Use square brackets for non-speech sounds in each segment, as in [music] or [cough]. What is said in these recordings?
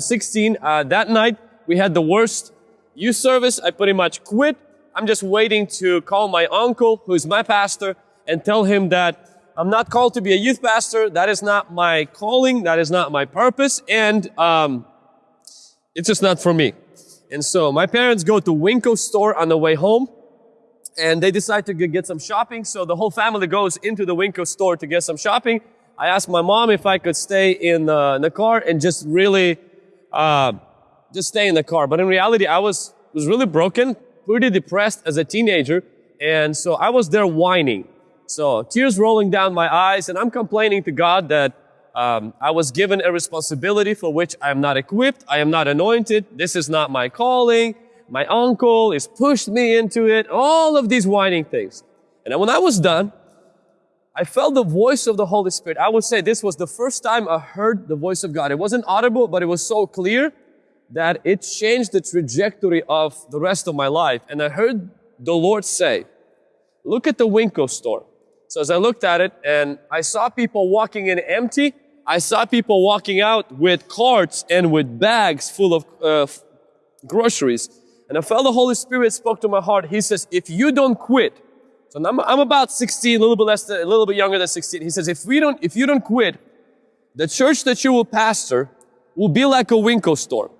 I'm 16. Uh, that night, we had the worst youth service. I pretty much quit. I'm just waiting to call my uncle, who's my pastor, and tell him that I'm not called to be a youth pastor. That is not my calling. That is not my purpose. And um, it's just not for me. And so my parents go to Winco store on the way home and they decide to get some shopping. So the whole family goes into the Winco store to get some shopping. I asked my mom if I could stay in the, in the car and just really, uh, just stay in the car. But in reality, I was, was really broken, pretty depressed as a teenager. And so I was there whining. So tears rolling down my eyes and I'm complaining to God that um, I was given a responsibility for which I am not equipped. I am not anointed. This is not my calling. My uncle is pushed me into it. All of these whining things. And when I was done, I felt the voice of the Holy Spirit. I would say this was the first time I heard the voice of God. It wasn't audible, but it was so clear that it changed the trajectory of the rest of my life. And I heard the Lord say, look at the Winco store. So as I looked at it and I saw people walking in empty, I saw people walking out with carts and with bags full of uh, groceries. And I felt the Holy Spirit spoke to my heart. He says, if you don't quit, so I'm, I'm about 16, a little bit less, than, a little bit younger than 16. He says, if we don't, if you don't quit, the church that you will pastor will be like a Winco store.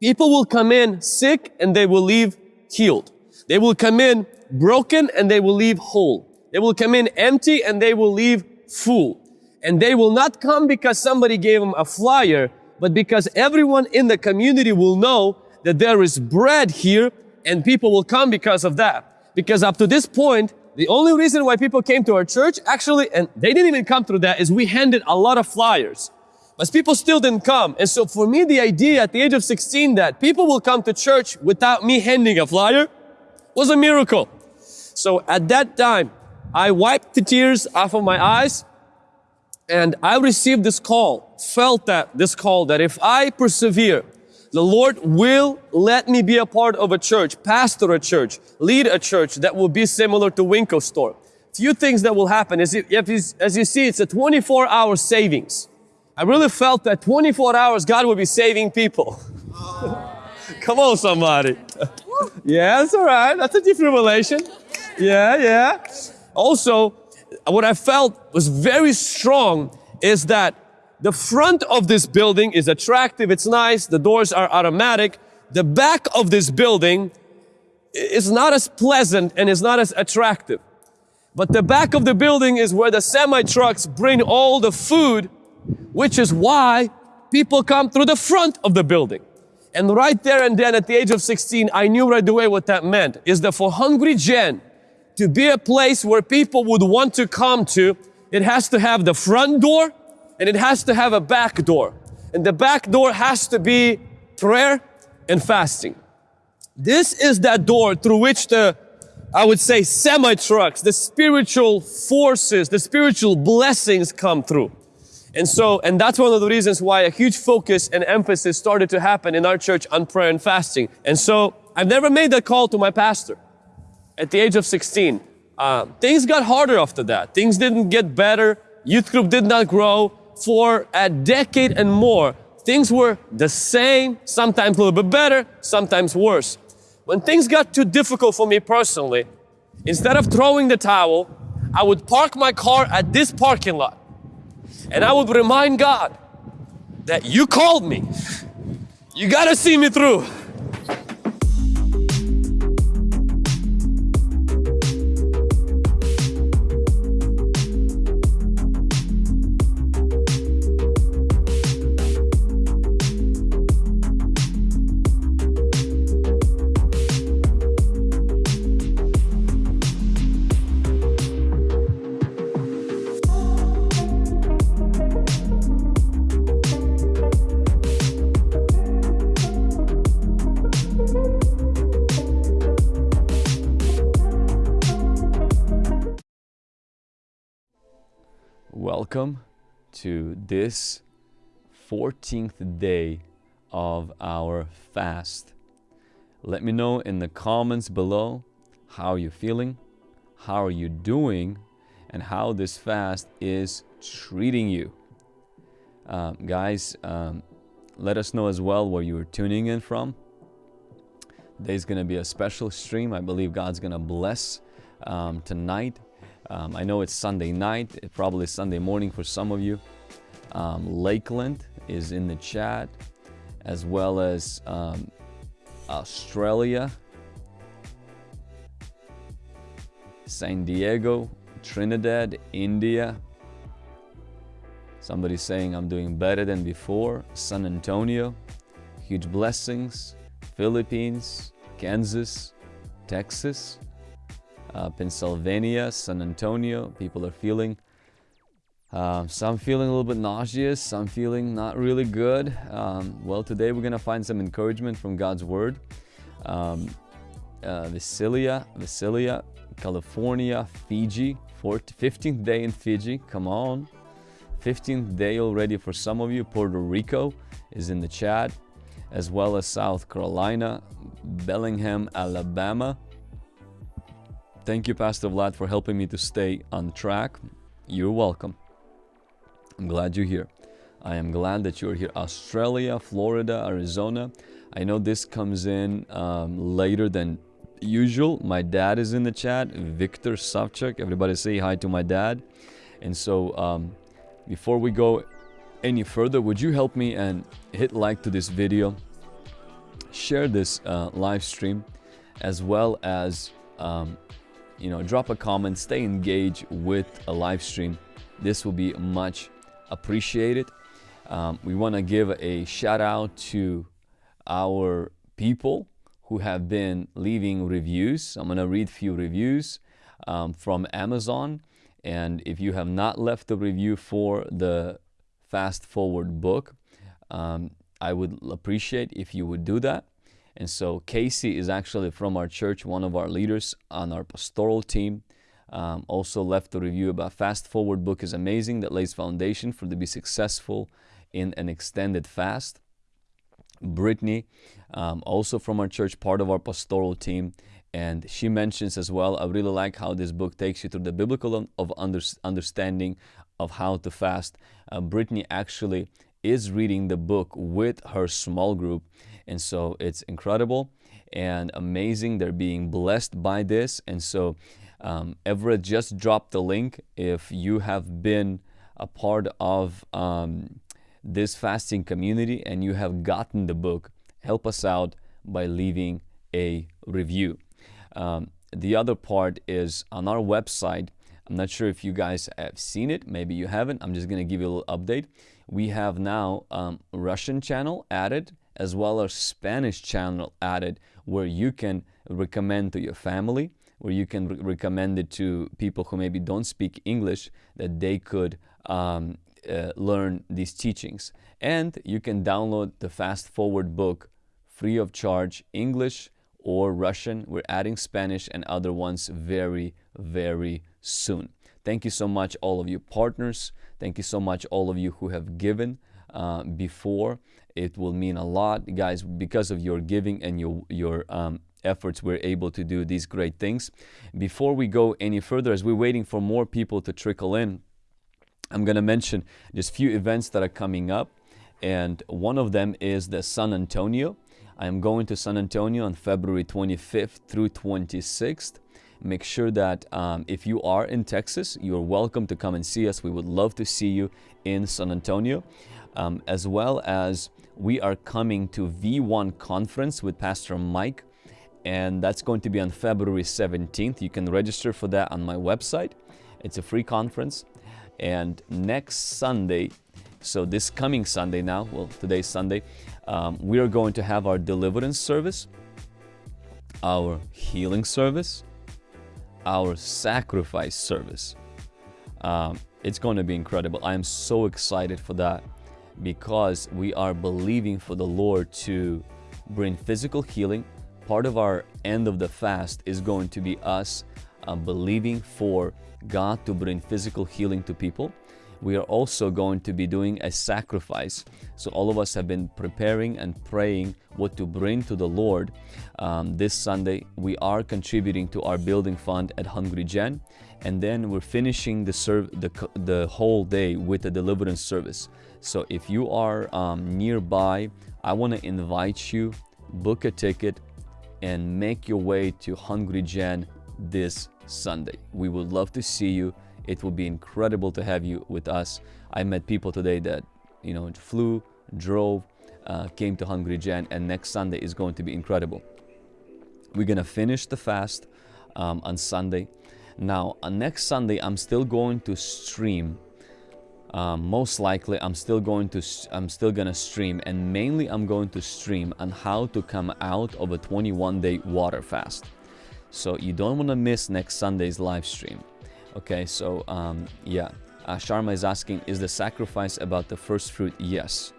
People will come in sick and they will leave healed. They will come in broken and they will leave whole. They will come in empty and they will leave full. And they will not come because somebody gave them a flyer, but because everyone in the community will know that there is bread here and people will come because of that. Because up to this point, the only reason why people came to our church, actually, and they didn't even come through that, is we handed a lot of flyers. But people still didn't come. And so for me, the idea at the age of 16 that people will come to church without me handing a flyer was a miracle. So at that time, I wiped the tears off of my eyes and I received this call, felt that this call that if I persevere, the Lord will let me be a part of a church, pastor a church, lead a church that will be similar to Winco store. Few things that will happen is if, as you see, it's a 24 hour savings. I really felt that 24 hours God will be saving people. [laughs] Come on, somebody. [laughs] yeah, that's all right. That's a defibrillation. Yeah, yeah. Also, what I felt was very strong is that the front of this building is attractive, it's nice, the doors are automatic. The back of this building is not as pleasant and is not as attractive. But the back of the building is where the semi trucks bring all the food, which is why people come through the front of the building. And right there and then at the age of 16, I knew right away what that meant. Is that for Hungry Gen, to be a place where people would want to come to, it has to have the front door and it has to have a back door. And the back door has to be prayer and fasting. This is that door through which the, I would say, semi-trucks, the spiritual forces, the spiritual blessings come through. And so, and that's one of the reasons why a huge focus and emphasis started to happen in our church on prayer and fasting. And so, I've never made that call to my pastor at the age of 16. Uh, things got harder after that. Things didn't get better. Youth group did not grow. For a decade and more, things were the same, sometimes a little bit better, sometimes worse. When things got too difficult for me personally, instead of throwing the towel, I would park my car at this parking lot. And I would remind God that you called me. You gotta see me through. Welcome to this 14th day of our fast. Let me know in the comments below how you're feeling, how are you doing, and how this fast is treating you. Um, guys, um, let us know as well where you're tuning in from. Today's going to be a special stream. I believe God's going to bless um, tonight. Um, I know it's Sunday night, probably Sunday morning for some of you. Um, Lakeland is in the chat, as well as um, Australia, San Diego, Trinidad, India. Somebody saying I'm doing better than before. San Antonio, huge blessings. Philippines, Kansas, Texas, uh, Pennsylvania, San Antonio. People are feeling um, some feeling a little bit nauseous, some feeling not really good. Um, well, today we're going to find some encouragement from God's Word. Um, uh, Visalia, Visalia, California, Fiji, 15th day in Fiji. Come on. 15th day already for some of you. Puerto Rico is in the chat, as well as South Carolina, Bellingham, Alabama. Thank you, Pastor Vlad, for helping me to stay on track. You're welcome. I'm glad you're here. I am glad that you're here. Australia, Florida, Arizona. I know this comes in um, later than usual. My dad is in the chat, Victor Savchuk. Everybody say hi to my dad. And so, um, before we go any further, would you help me and hit like to this video, share this uh, live stream, as well as um, you know drop a comment, stay engaged with a live stream. This will be much appreciated. Um, we want to give a shout out to our people who have been leaving reviews. I'm going to read a few reviews um, from Amazon. And if you have not left a review for the Fast Forward book, um, I would appreciate if you would do that. And so Casey is actually from our church, one of our leaders on our pastoral team. Um, also left a review about Fast Forward book is amazing that lays foundation for to be successful in an extended fast. Brittany, um, also from our church, part of our pastoral team, and she mentions as well, I really like how this book takes you through the biblical of under, understanding of how to fast. Uh, Brittany actually is reading the book with her small group, and so it's incredible and amazing. They're being blessed by this, and so um, Everett just dropped the link. If you have been a part of um, this fasting community and you have gotten the book, help us out by leaving a review. Um, the other part is on our website. I'm not sure if you guys have seen it. Maybe you haven't. I'm just going to give you a little update. We have now um, Russian channel added as well as Spanish channel added where you can recommend to your family, where you can re recommend it to people who maybe don't speak English that they could um, uh, learn these teachings. And you can download the Fast Forward book free of charge, English or Russian. We're adding Spanish and other ones very, very soon. Thank you so much, all of you partners. Thank you so much, all of you who have given uh, before. It will mean a lot, guys, because of your giving and your, your um, efforts, we're able to do these great things. Before we go any further, as we're waiting for more people to trickle in, I'm going to mention just few events that are coming up. And one of them is the San Antonio. I am going to San Antonio on February 25th through 26th. Make sure that um, if you are in Texas, you're welcome to come and see us. We would love to see you in San Antonio. Um, as well as we are coming to V1 conference with Pastor Mike and that's going to be on February 17th. You can register for that on my website. It's a free conference. And next Sunday, so this coming Sunday now, well, today's Sunday, um, we are going to have our deliverance service, our healing service, our sacrifice service. Um, it's going to be incredible. I am so excited for that because we are believing for the Lord to bring physical healing. Part of our end of the fast is going to be us uh, believing for God to bring physical healing to people. we are also going to be doing a sacrifice. So, all of us have been preparing and praying what to bring to the Lord. Um, this Sunday, we are contributing to our building fund at Hungry Gen, and then we're finishing the, serve, the, the whole day with a deliverance service. So, if you are um, nearby, I want to invite you, book a ticket, and make your way to Hungry Gen this Sunday. We would love to see you. It will be incredible to have you with us. I met people today that, you know, flew, drove, uh, came to Hungry Gen, and next Sunday is going to be incredible. We're to finish the fast um, on Sunday. Now, on next Sunday, I'm still going to stream. Um, most likely, I'm still going to I'm still gonna stream, and mainly I'm going to stream on how to come out of a 21-day water fast. So you don't want to miss next Sunday's live stream. Okay, so um, yeah, uh, Sharma is asking, is the sacrifice about the first fruit? Yes,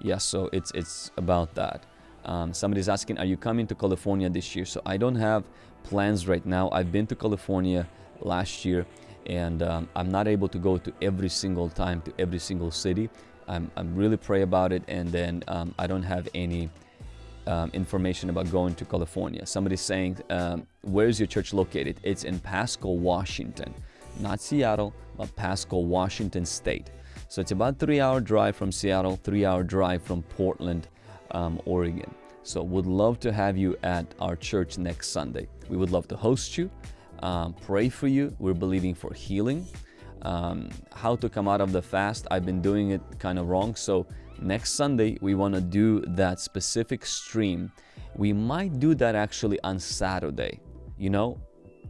yes. So it's it's about that. Um, somebody's asking, are you coming to California this year? So I don't have plans right now. I've been to California last year, and um, I'm not able to go to every single time to every single city. I'm, I'm really pray about it, and then um, I don't have any um, information about going to California. Somebody's saying, um, where is your church located? It's in Pasco, Washington not Seattle, but Pasco, Washington State. So it's about three hour drive from Seattle, three hour drive from Portland, um, Oregon. So would love to have you at our church next Sunday. We would love to host you, um, pray for you. We're believing for healing. Um, how to come out of the fast. I've been doing it kind of wrong. So next Sunday, we want to do that specific stream. We might do that actually on Saturday. You know,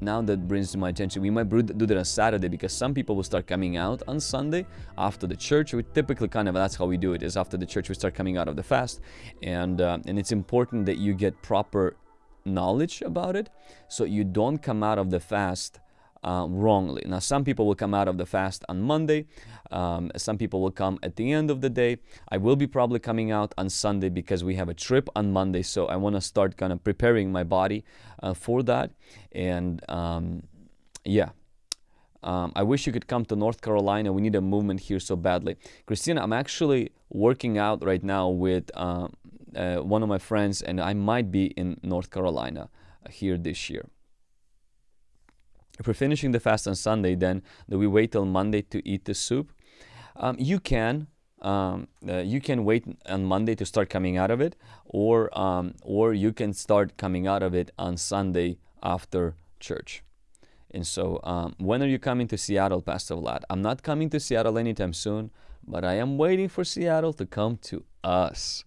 now that brings to my attention we might do that on saturday because some people will start coming out on sunday after the church we typically kind of that's how we do it is after the church we start coming out of the fast and uh, and it's important that you get proper knowledge about it so you don't come out of the fast uh, wrongly. Now, some people will come out of the fast on Monday. Um, some people will come at the end of the day. I will be probably coming out on Sunday because we have a trip on Monday. So I want to start kind of preparing my body uh, for that. And um, yeah. Um, I wish you could come to North Carolina. We need a movement here so badly. Christina, I'm actually working out right now with uh, uh one of my friends, and I might be in North Carolina uh, here this year. If we're finishing the fast on Sunday, then do we wait till Monday to eat the soup? Um, you can. Um, uh, you can wait on Monday to start coming out of it, or um, or you can start coming out of it on Sunday after church. And so, um, when are you coming to Seattle, Pastor Vlad? I'm not coming to Seattle anytime soon, but I am waiting for Seattle to come to us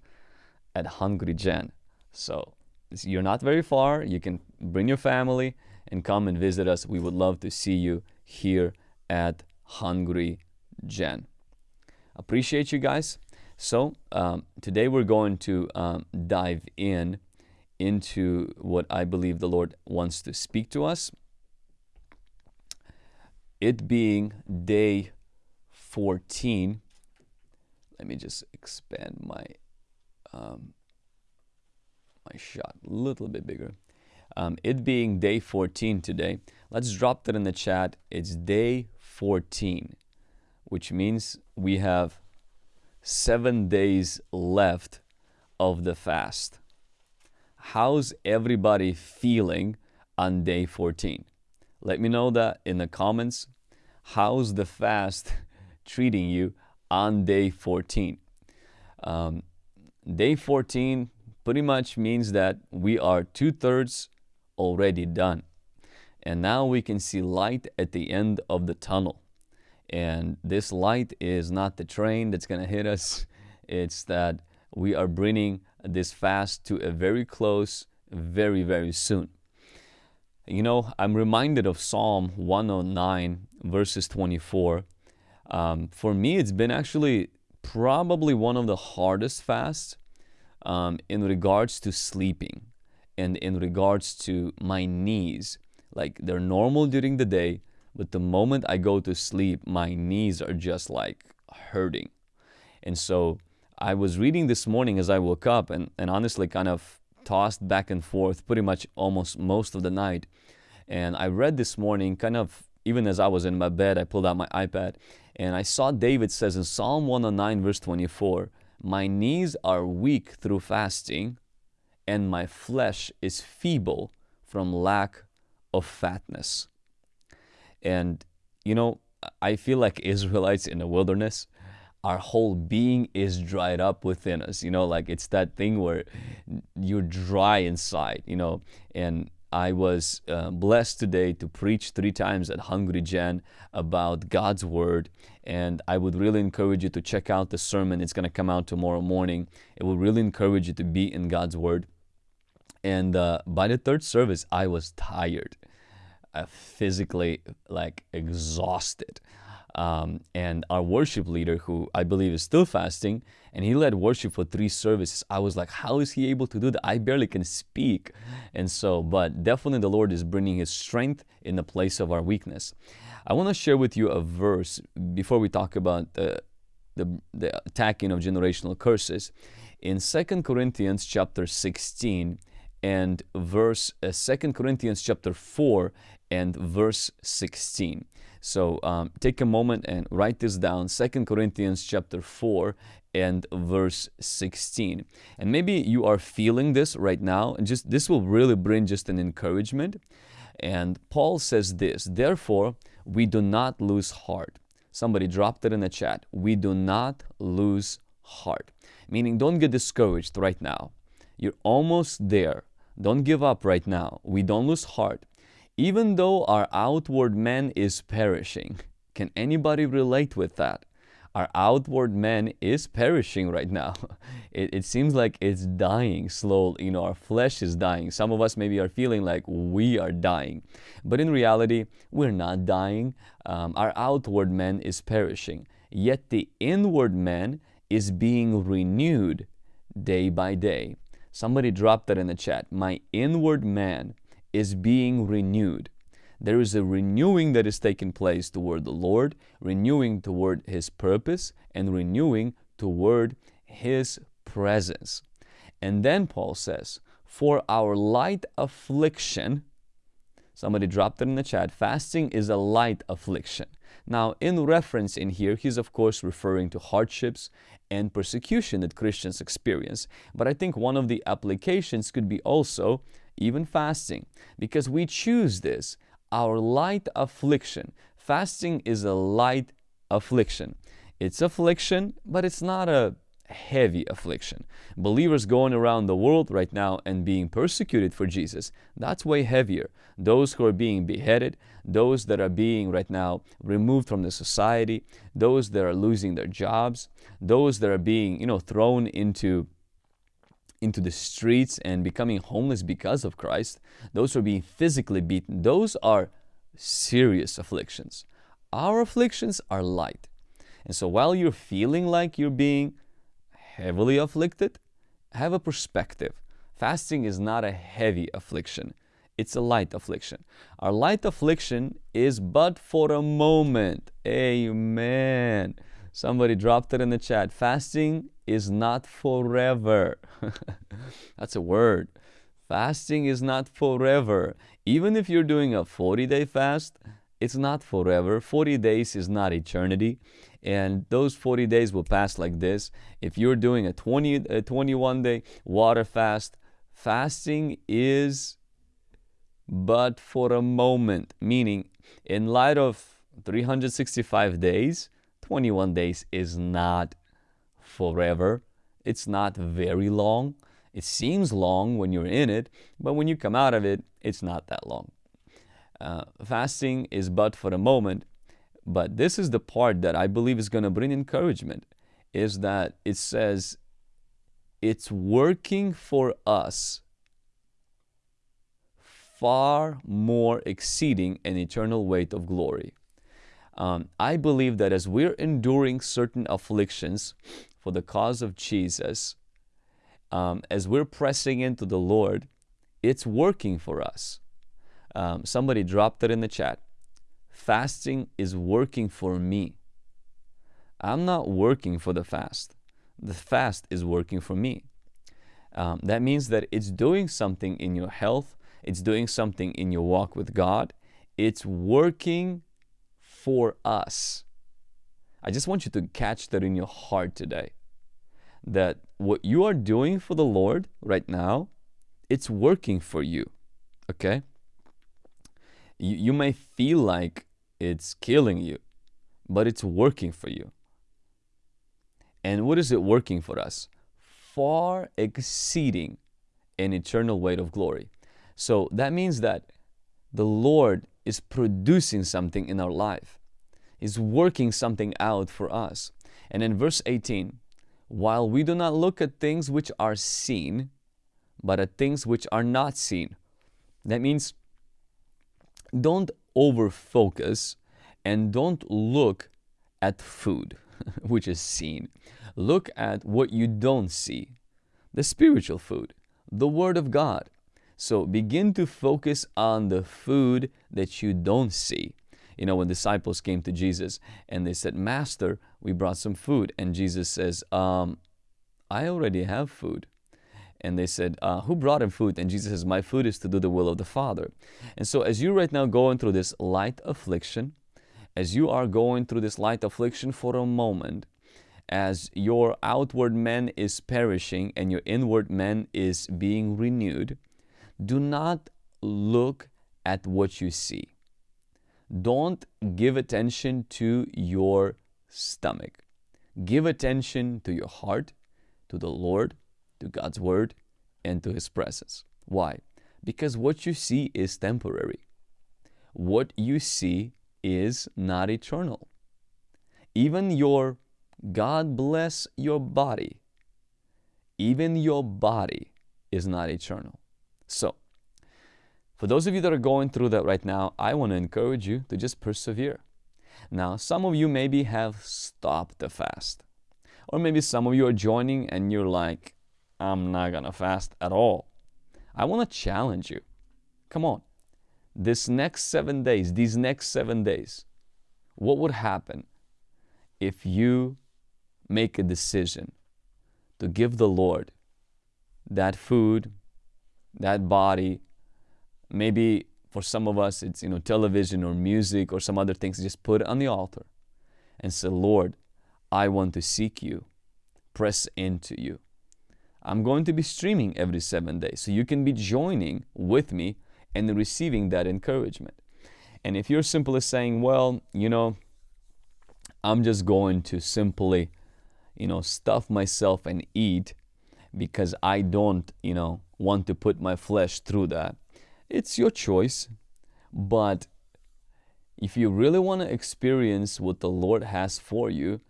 at Hungry Gen. So you're not very far. You can bring your family and come and visit us. We would love to see you here at Hungry Gen. Appreciate you guys. So um, today we're going to um, dive in into what I believe the Lord wants to speak to us. It being day 14. Let me just expand my um, my shot a little bit bigger. Um, it being day 14 today, let's drop that in the chat. It's day 14, which means we have seven days left of the fast. How's everybody feeling on day 14? Let me know that in the comments. How's the fast [laughs] treating you on day 14? Um, day 14 pretty much means that we are two thirds already done. And now we can see light at the end of the tunnel. And this light is not the train that's going to hit us, [laughs] it's that we are bringing this fast to a very close, very, very soon. You know, I'm reminded of Psalm 109, verses 24. Um, for me, it's been actually probably one of the hardest fasts um, in regards to sleeping and in regards to my knees. Like they're normal during the day, but the moment I go to sleep, my knees are just like hurting. And so I was reading this morning as I woke up and, and honestly kind of tossed back and forth pretty much almost most of the night. And I read this morning kind of even as I was in my bed, I pulled out my iPad and I saw David says in Psalm 109, verse 24, My knees are weak through fasting, and my flesh is feeble from lack of fatness. And, you know, I feel like [laughs] Israelites in the wilderness, our whole being is dried up within us. You know, like it's that thing where you're dry inside, you know, and I was uh, blessed today to preach three times at Hungry Gen about God's Word. And I would really encourage you to check out the sermon. It's going to come out tomorrow morning. It will really encourage you to be in God's Word. And uh, by the third service, I was tired, uh, physically like exhausted. Um, and our worship leader, who I believe is still fasting, and he led worship for three services. I was like, how is he able to do that? I barely can speak. And so, but definitely the Lord is bringing his strength in the place of our weakness. I want to share with you a verse before we talk about the, the, the attacking of generational curses. In Second Corinthians chapter 16 and verse uh, 2 Corinthians chapter 4 and verse 16. So um, take a moment and write this down. Second Corinthians chapter 4 and verse 16. And maybe you are feeling this right now, and just this will really bring just an encouragement. And Paul says this, therefore, we do not lose heart. Somebody dropped it in the chat. We do not lose heart. Meaning, don't get discouraged right now. You're almost there. Don't give up right now. We don't lose heart even though our outward man is perishing. Can anybody relate with that? Our outward man is perishing right now. [laughs] It, it, seems like it's dying slowly. You know, our flesh is dying. Some of us maybe are feeling like we are dying. But in reality, we're not dying. Um, our outward man is perishing. Yet the inward man is being renewed day by day. Somebody dropped that in the chat. My inward man is being renewed. There is a renewing that is taking place toward the Lord, renewing toward His purpose, and renewing toward His presence. And then Paul says, For our light affliction, somebody dropped it in the chat, fasting is a light affliction. Now, in reference in here, he's of course referring to hardships and persecution that Christians experience. But I think one of the applications could be also even fasting, because we choose this, our light affliction. Fasting is a light affliction. It's affliction, but it's not a heavy affliction. Believers going around the world right now and being persecuted for Jesus, that's way heavier. Those who are being beheaded, those that are being right now removed from the society, those that are losing their jobs, those that are being, you know, thrown into into the streets and becoming homeless because of Christ, those who are being physically beaten, those are serious afflictions. Our afflictions are light. And so while you're feeling like you're being heavily afflicted, have a perspective. Fasting is not a heavy affliction. It's a light affliction. Our light affliction is but for a moment. Amen. Somebody dropped it in the chat. Fasting is not forever. [laughs] That's a word. Fasting is not forever. Even if you're doing a 40 day fast, it's not forever. 40 days is not eternity. And those 40 days will pass like this. If you're doing a 20, a 21 day water fast, fasting is but for a moment. Meaning, in light of 365 days, 21 days is not forever. It's not very long. It seems long when you're in it, but when you come out of it, it's not that long. Uh, fasting is but for a moment, but this is the part that I believe is going to bring encouragement, is that it says it's working for us far more exceeding an eternal weight of glory. Um, I believe that as we're enduring certain afflictions for the cause of Jesus, um, as we're pressing into the Lord, it's working for us. Um, somebody dropped it in the chat. Fasting is working for me. I'm not working for the fast. The fast is working for me. Um, that means that it's doing something in your health, it's doing something in your walk with God, it's working for us. I just want you to catch that in your heart today. That what you are doing for the Lord right now, it's working for you. Okay? You, you may feel like it's killing you, but it's working for you. And what is it working for us? Far exceeding an eternal weight of glory. So that means that the Lord is producing something in our life, is working something out for us. And in verse 18, while we do not look at things which are seen, but at things which are not seen. That means don't over focus and don't look at food, [laughs] which is seen. Look at what you don't see the spiritual food, the Word of God. So begin to focus on the food that you don't see. You know, when disciples came to Jesus and they said, Master, we brought some food. And Jesus says, um, I already have food. And they said, uh, Who brought him food? And Jesus says, My food is to do the will of the Father. And so, as you right now going through this light affliction, as you are going through this light affliction for a moment, as your outward man is perishing and your inward man is being renewed, do not look at what you see. Don't give attention to your stomach. Give attention to your heart, to the Lord, to God's Word, and to His presence. Why? Because what you see is temporary. What you see is not eternal. Even your God bless your body, even your body is not eternal. So, for those of you that are going through that right now, I want to encourage you to just persevere. Now, some of you maybe have stopped the fast. Or maybe some of you are joining and you're like, I'm not going to fast at all. I want to challenge you. Come on. This next seven days, these next seven days, what would happen if you make a decision to give the Lord that food, that body, maybe for some of us it's you know television or music or some other things just put it on the altar and say lord i want to seek you. Press into you. I'm going to be streaming every seven days so you can be joining with me and receiving that encouragement. And if you're simply saying well you know i'm just going to simply you know stuff myself and eat because i don't you know want to put my flesh through that it's your choice, but if you really want to experience what the Lord has for you,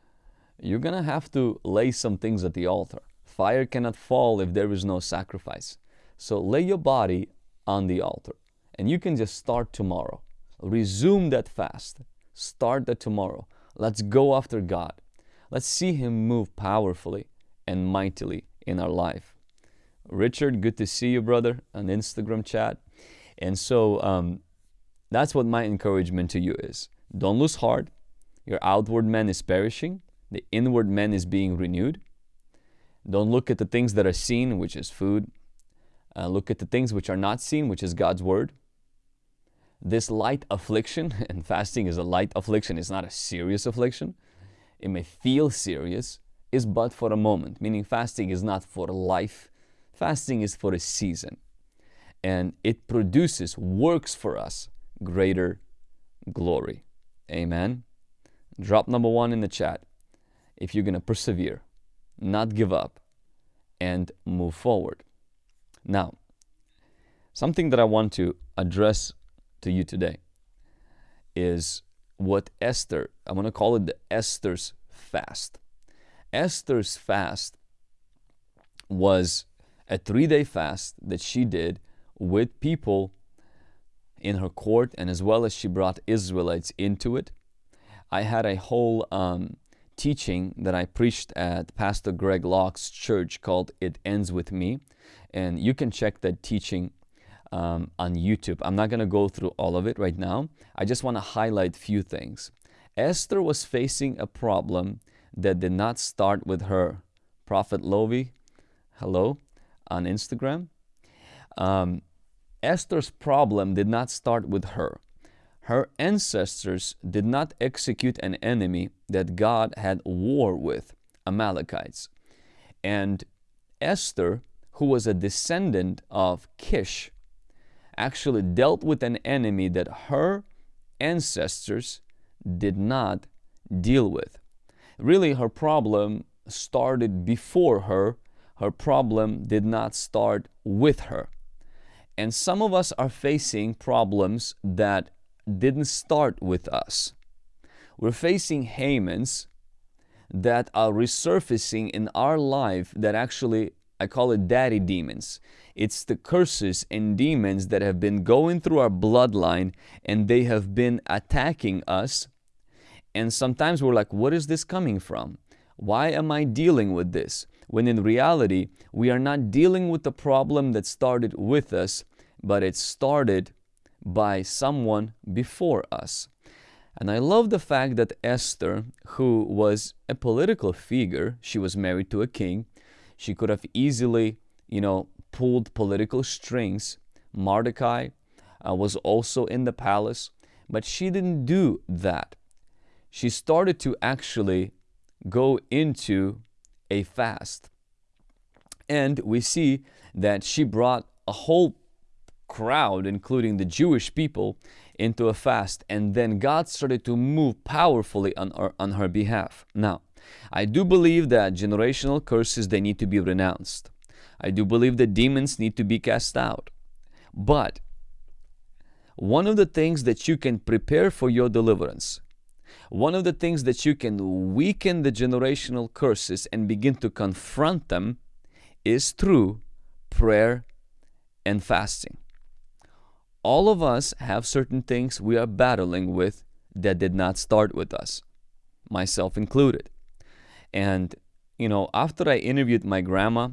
you're going to have to lay some things at the altar. Fire cannot fall if there is no sacrifice. So lay your body on the altar and you can just start tomorrow. Resume that fast. Start that tomorrow. Let's go after God. Let's see Him move powerfully and mightily in our life. Richard, good to see you, brother, on Instagram chat. And so um, that's what my encouragement to you is. Don't lose heart. Your outward man is perishing, the inward man is being renewed. Don't look at the things that are seen, which is food. Uh, look at the things which are not seen, which is God's word. This light affliction, [laughs] and fasting is a light affliction, it's not a serious affliction. It may feel serious, is but for a moment, meaning fasting is not for life. Fasting is for a season and it produces, works for us greater glory. Amen. Drop number one in the chat if you're going to persevere, not give up, and move forward. Now, something that I want to address to you today is what Esther, I'm going to call it the Esther's fast. Esther's fast was a three day fast that she did with people in her court and as well as she brought Israelites into it. I had a whole um, teaching that I preached at Pastor Greg Locke's church called It Ends With Me. And you can check that teaching um, on YouTube. I'm not going to go through all of it right now. I just want to highlight a few things. Esther was facing a problem that did not start with her. Prophet Lovi, hello, on Instagram. Um, Esther's problem did not start with her. her ancestors did not execute an enemy that God had war with, Amalekites. And Esther, who was a descendant of Kish, actually dealt with an enemy that her ancestors did not deal with. Really, her problem started before her, her problem did not start with her. And some of us are facing problems that didn't start with us. We're facing Hamans that are resurfacing in our life that actually, I call it daddy demons. It's the curses and demons that have been going through our bloodline and they have been attacking us. And sometimes we're like, what is this coming from? Why am I dealing with this? When in reality, we are not dealing with the problem that started with us, but it started by someone before us. And I love the fact that Esther, who was a political figure, she was married to a king, she could have easily, you know, pulled political strings. Mordecai uh, was also in the palace, but she didn't do that. She started to actually go into a fast. And we see that she brought a whole crowd, including the Jewish people, into a fast. And then God started to move powerfully on her, on her behalf. Now, I do believe that generational curses, they need to be renounced. I do believe that demons need to be cast out. But one of the things that you can prepare for your deliverance, one of the things that you can weaken the generational curses and begin to confront them is through prayer and fasting all of us have certain things we are battling with that did not start with us, myself included. And, you know, after I interviewed my grandma,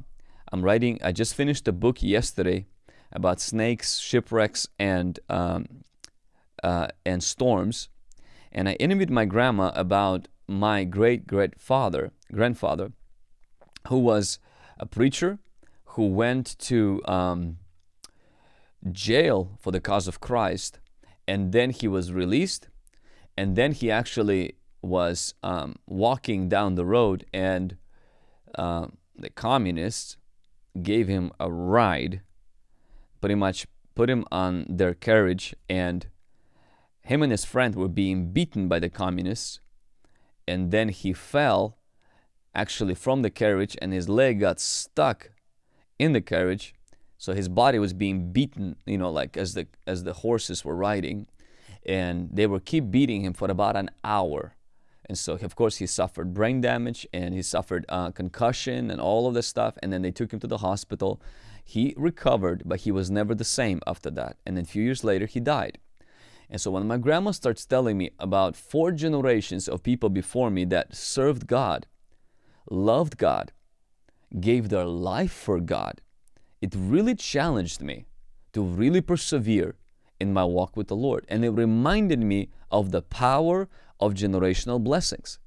I'm writing, I just finished a book yesterday about snakes, shipwrecks, and, um, uh, and storms. And I interviewed my grandma about my great great father, grandfather, who was a preacher who went to um, jail for the cause of Christ, and then he was released, and then he actually was um, walking down the road, and uh, the communists gave him a ride, pretty much put him on their carriage, and him and his friend were being beaten by the communists, and then he fell actually from the carriage, and his leg got stuck in the carriage so his body was being beaten, you know, like as the as the horses were riding, and they were keep beating him for about an hour. And so, of course, he suffered brain damage and he suffered uh, concussion and all of this stuff. And then they took him to the hospital. He recovered, but he was never the same after that. And then a few years later, he died. And so when my grandma starts telling me about four generations of people before me that served God, loved God, gave their life for God, it really challenged me to really persevere in my walk with the Lord. And it reminded me of the power of generational blessings.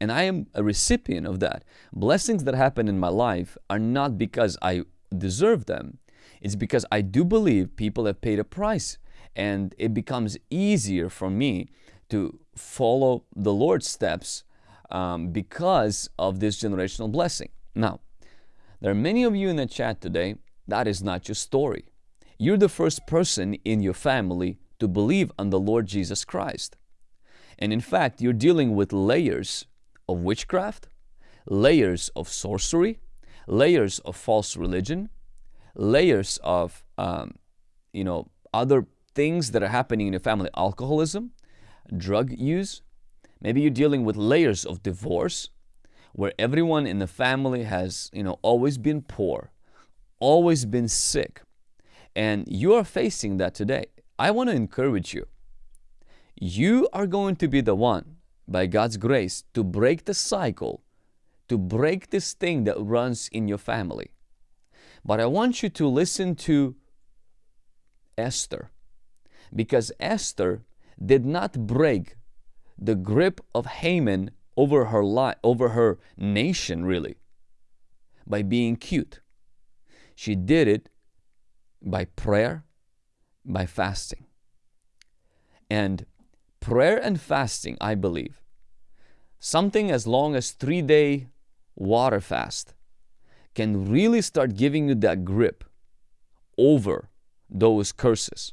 And I am a recipient of that. Blessings that happen in my life are not because I deserve them. It's because I do believe people have paid a price and it becomes easier for me to follow the Lord's steps um, because of this generational blessing. Now, there are many of you in the chat today, that is not your story. You're the first person in your family to believe on the Lord Jesus Christ. And in fact, you're dealing with layers of witchcraft, layers of sorcery, layers of false religion, layers of, um, you know, other things that are happening in your family, alcoholism, drug use. Maybe you're dealing with layers of divorce, where everyone in the family has, you know, always been poor, always been sick, and you are facing that today, I want to encourage you. You are going to be the one, by God's grace, to break the cycle, to break this thing that runs in your family. But I want you to listen to Esther, because Esther did not break the grip of Haman over her life, over her nation really, by being cute. She did it by prayer, by fasting. And prayer and fasting, I believe, something as long as three day water fast can really start giving you that grip over those curses.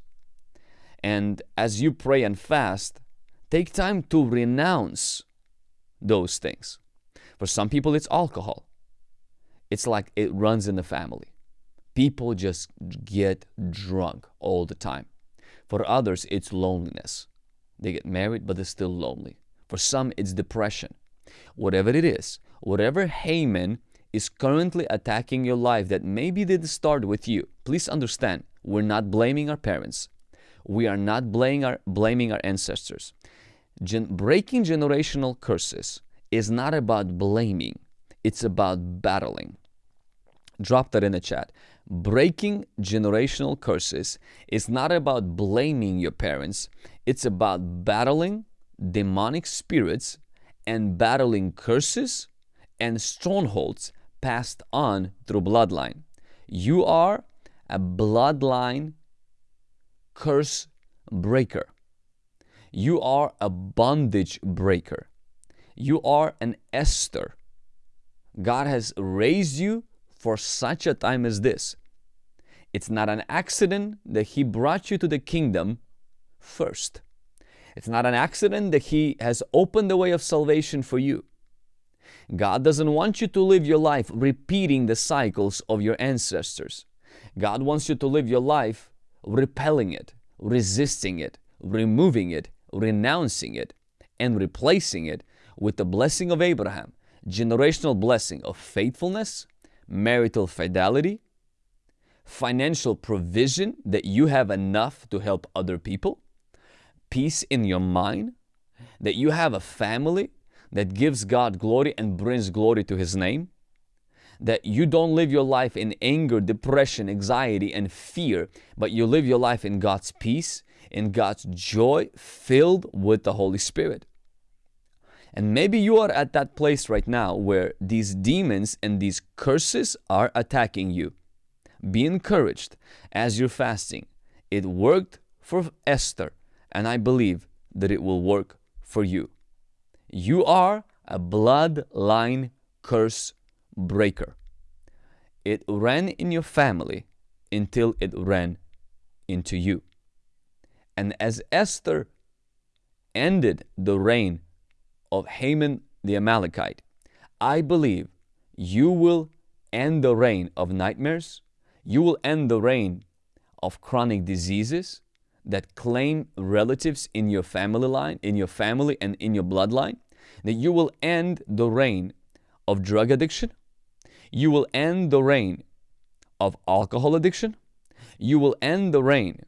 And as you pray and fast, take time to renounce those things. For some people, it's alcohol. It's like it runs in the family. People just get drunk all the time. For others, it's loneliness. They get married, but they're still lonely. For some, it's depression. Whatever it is, whatever Haman is currently attacking your life that maybe didn't start with you, please understand, we're not blaming our parents. We are not blaming our, blaming our ancestors. Gen- breaking generational curses is not about blaming, it's about battling. Drop that in the chat. Breaking generational curses is not about blaming your parents, it's about battling demonic spirits and battling curses and strongholds passed on through bloodline. You are a bloodline curse breaker. You are a bondage breaker. You are an Esther. God has raised you for such a time as this. It's not an accident that He brought you to the kingdom first. It's not an accident that He has opened the way of salvation for you. God doesn't want you to live your life repeating the cycles of your ancestors. God wants you to live your life repelling it, resisting it, removing it, renouncing it, and replacing it with the blessing of Abraham, generational blessing of faithfulness, marital fidelity, financial provision that you have enough to help other people, peace in your mind, that you have a family that gives God glory and brings glory to His name, that you don't live your life in anger, depression, anxiety, and fear, but you live your life in God's peace, in God's joy, filled with the Holy Spirit. And maybe you are at that place right now where these demons and these curses are attacking you. Be encouraged as you're fasting. It worked for Esther, and I believe that it will work for you. You are a bloodline curse breaker. It ran in your family until it ran into you. And as Esther ended the reign of Haman the Amalekite, I believe you will end the reign of nightmares, you will end the reign of chronic diseases that claim relatives in your family line, in your family and in your bloodline, that you will end the reign of drug addiction, you will end the reign of alcohol addiction, you will end the reign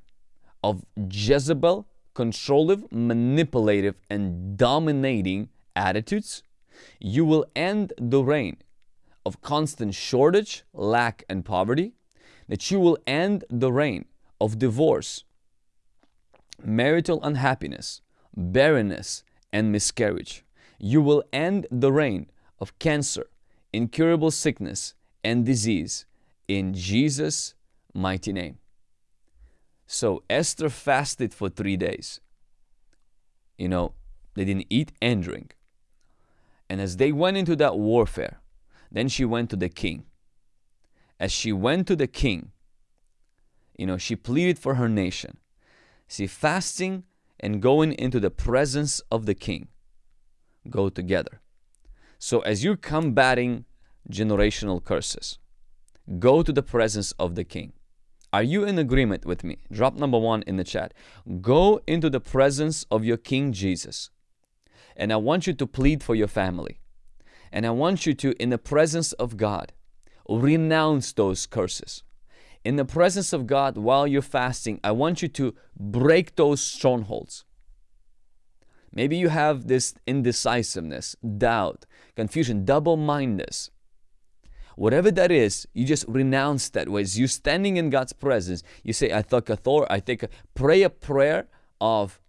of Jezebel, controlling, manipulative, and dominating attitudes, you will end the reign of constant shortage, lack, and poverty, that you will end the reign of divorce, marital unhappiness, barrenness, and miscarriage. You will end the reign of cancer, incurable sickness, and disease in Jesus' mighty name. So Esther fasted for three days. You know, they didn't eat and drink. And as they went into that warfare, then she went to the king. As she went to the king, you know, she pleaded for her nation. See, fasting and going into the presence of the king go together. So as you're combating generational curses, go to the presence of the king. Are you in agreement with me? Drop number one in the chat. Go into the presence of your King Jesus. And I want you to plead for your family. And I want you to, in the presence of God, renounce those curses. In the presence of God, while you're fasting, I want you to break those strongholds. Maybe you have this indecisiveness, doubt, confusion, double mindedness. Whatever that is, you just renounce that. As you standing in God's presence, you say, I take authority, I take a, pray a prayer of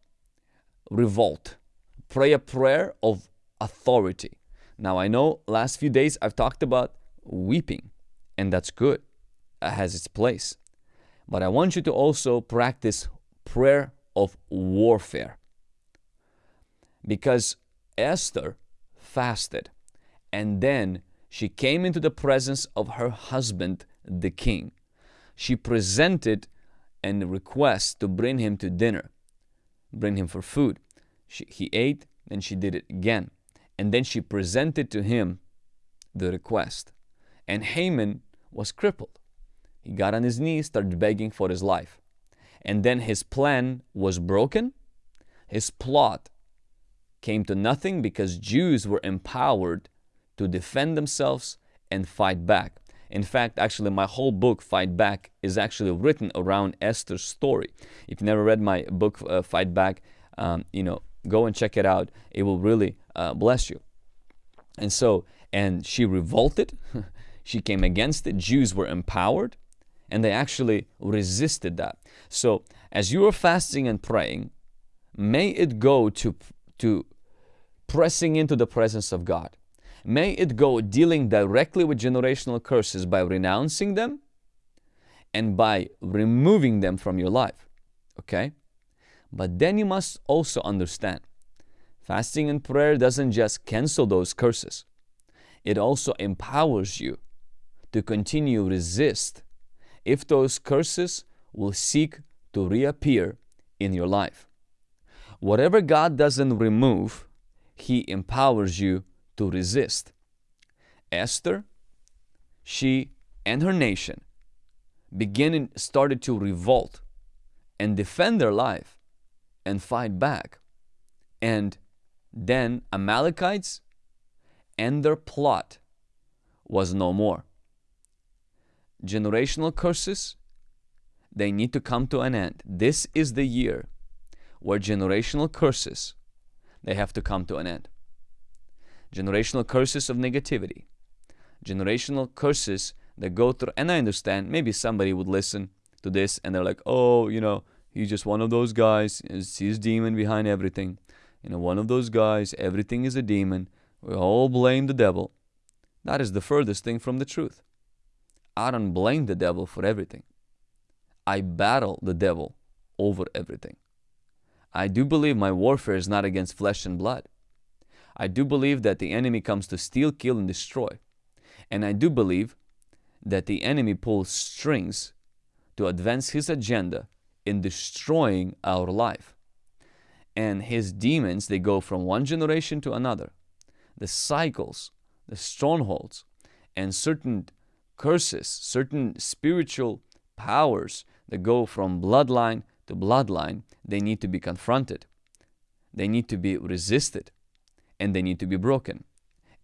revolt. Pray a prayer of authority. Now I know last few days I've talked about weeping, and that's good. It has its place. But I want you to also practice prayer of warfare. Because Esther fasted and then she came into the presence of her husband, the king. She presented a request to bring him to dinner, bring him for food. She, he ate, and she did it again. And then she presented to him the request. And Haman was crippled. He got on his knees, started begging for his life. And then his plan was broken. His plot came to nothing because Jews were empowered to defend themselves and fight back. In fact, actually, my whole book, Fight Back, is actually written around Esther's story. If you never read my book, uh, Fight Back, um, you know, go and check it out. It will really uh, bless you. And so, and she revolted. [laughs] she came against it. Jews were empowered and they actually resisted that. So, as you are fasting and praying, may it go to, to pressing into the presence of God. May it go dealing directly with generational curses by renouncing them and by removing them from your life. Okay? But then you must also understand fasting and prayer doesn't just cancel those curses, it also empowers you to continue resist if those curses will seek to reappear in your life. Whatever God doesn't remove, He empowers you to resist. Esther, she and her nation beginning started to revolt and defend their life and fight back. And then Amalekites and their plot was no more. Generational curses, they need to come to an end. This is the year where generational curses, they have to come to an end generational curses of negativity, generational curses that go through. And I understand maybe somebody would listen to this and they're like, oh, you know, he's just one of those guys, he's demon behind everything. You know, one of those guys, everything is a demon. We all blame the devil. That is the furthest thing from the truth. I don't blame the devil for everything. I battle the devil over everything. I do believe my warfare is not against flesh and blood. I do believe that the enemy comes to steal, kill, and destroy. And I do believe that the enemy pulls strings to advance his agenda in destroying our life. And his demons, they go from one generation to another. The cycles, the strongholds, and certain curses, certain spiritual powers that go from bloodline to bloodline, they need to be confronted. They need to be resisted and they need to be broken.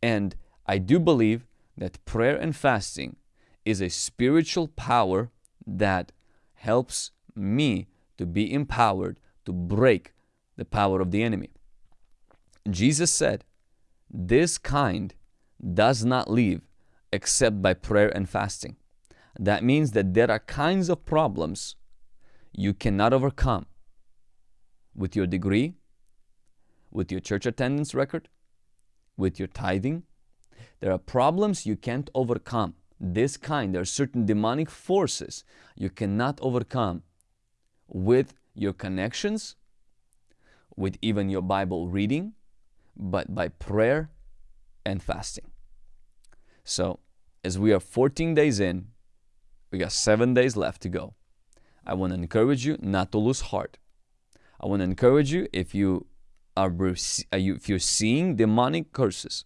And I do believe that prayer and fasting is a spiritual power that helps me to be empowered to break the power of the enemy. Jesus said, This kind does not leave except by prayer and fasting. That means that there are kinds of problems you cannot overcome with your degree, with your church attendance record, with your tithing. There are problems you can't overcome. This kind, there are certain demonic forces you cannot overcome with your connections, with even your Bible reading, but by prayer and fasting. So, as we are 14 days in, we got seven days left to go. I want to encourage you not to lose heart. I want to encourage you if you are, if you're seeing demonic curses,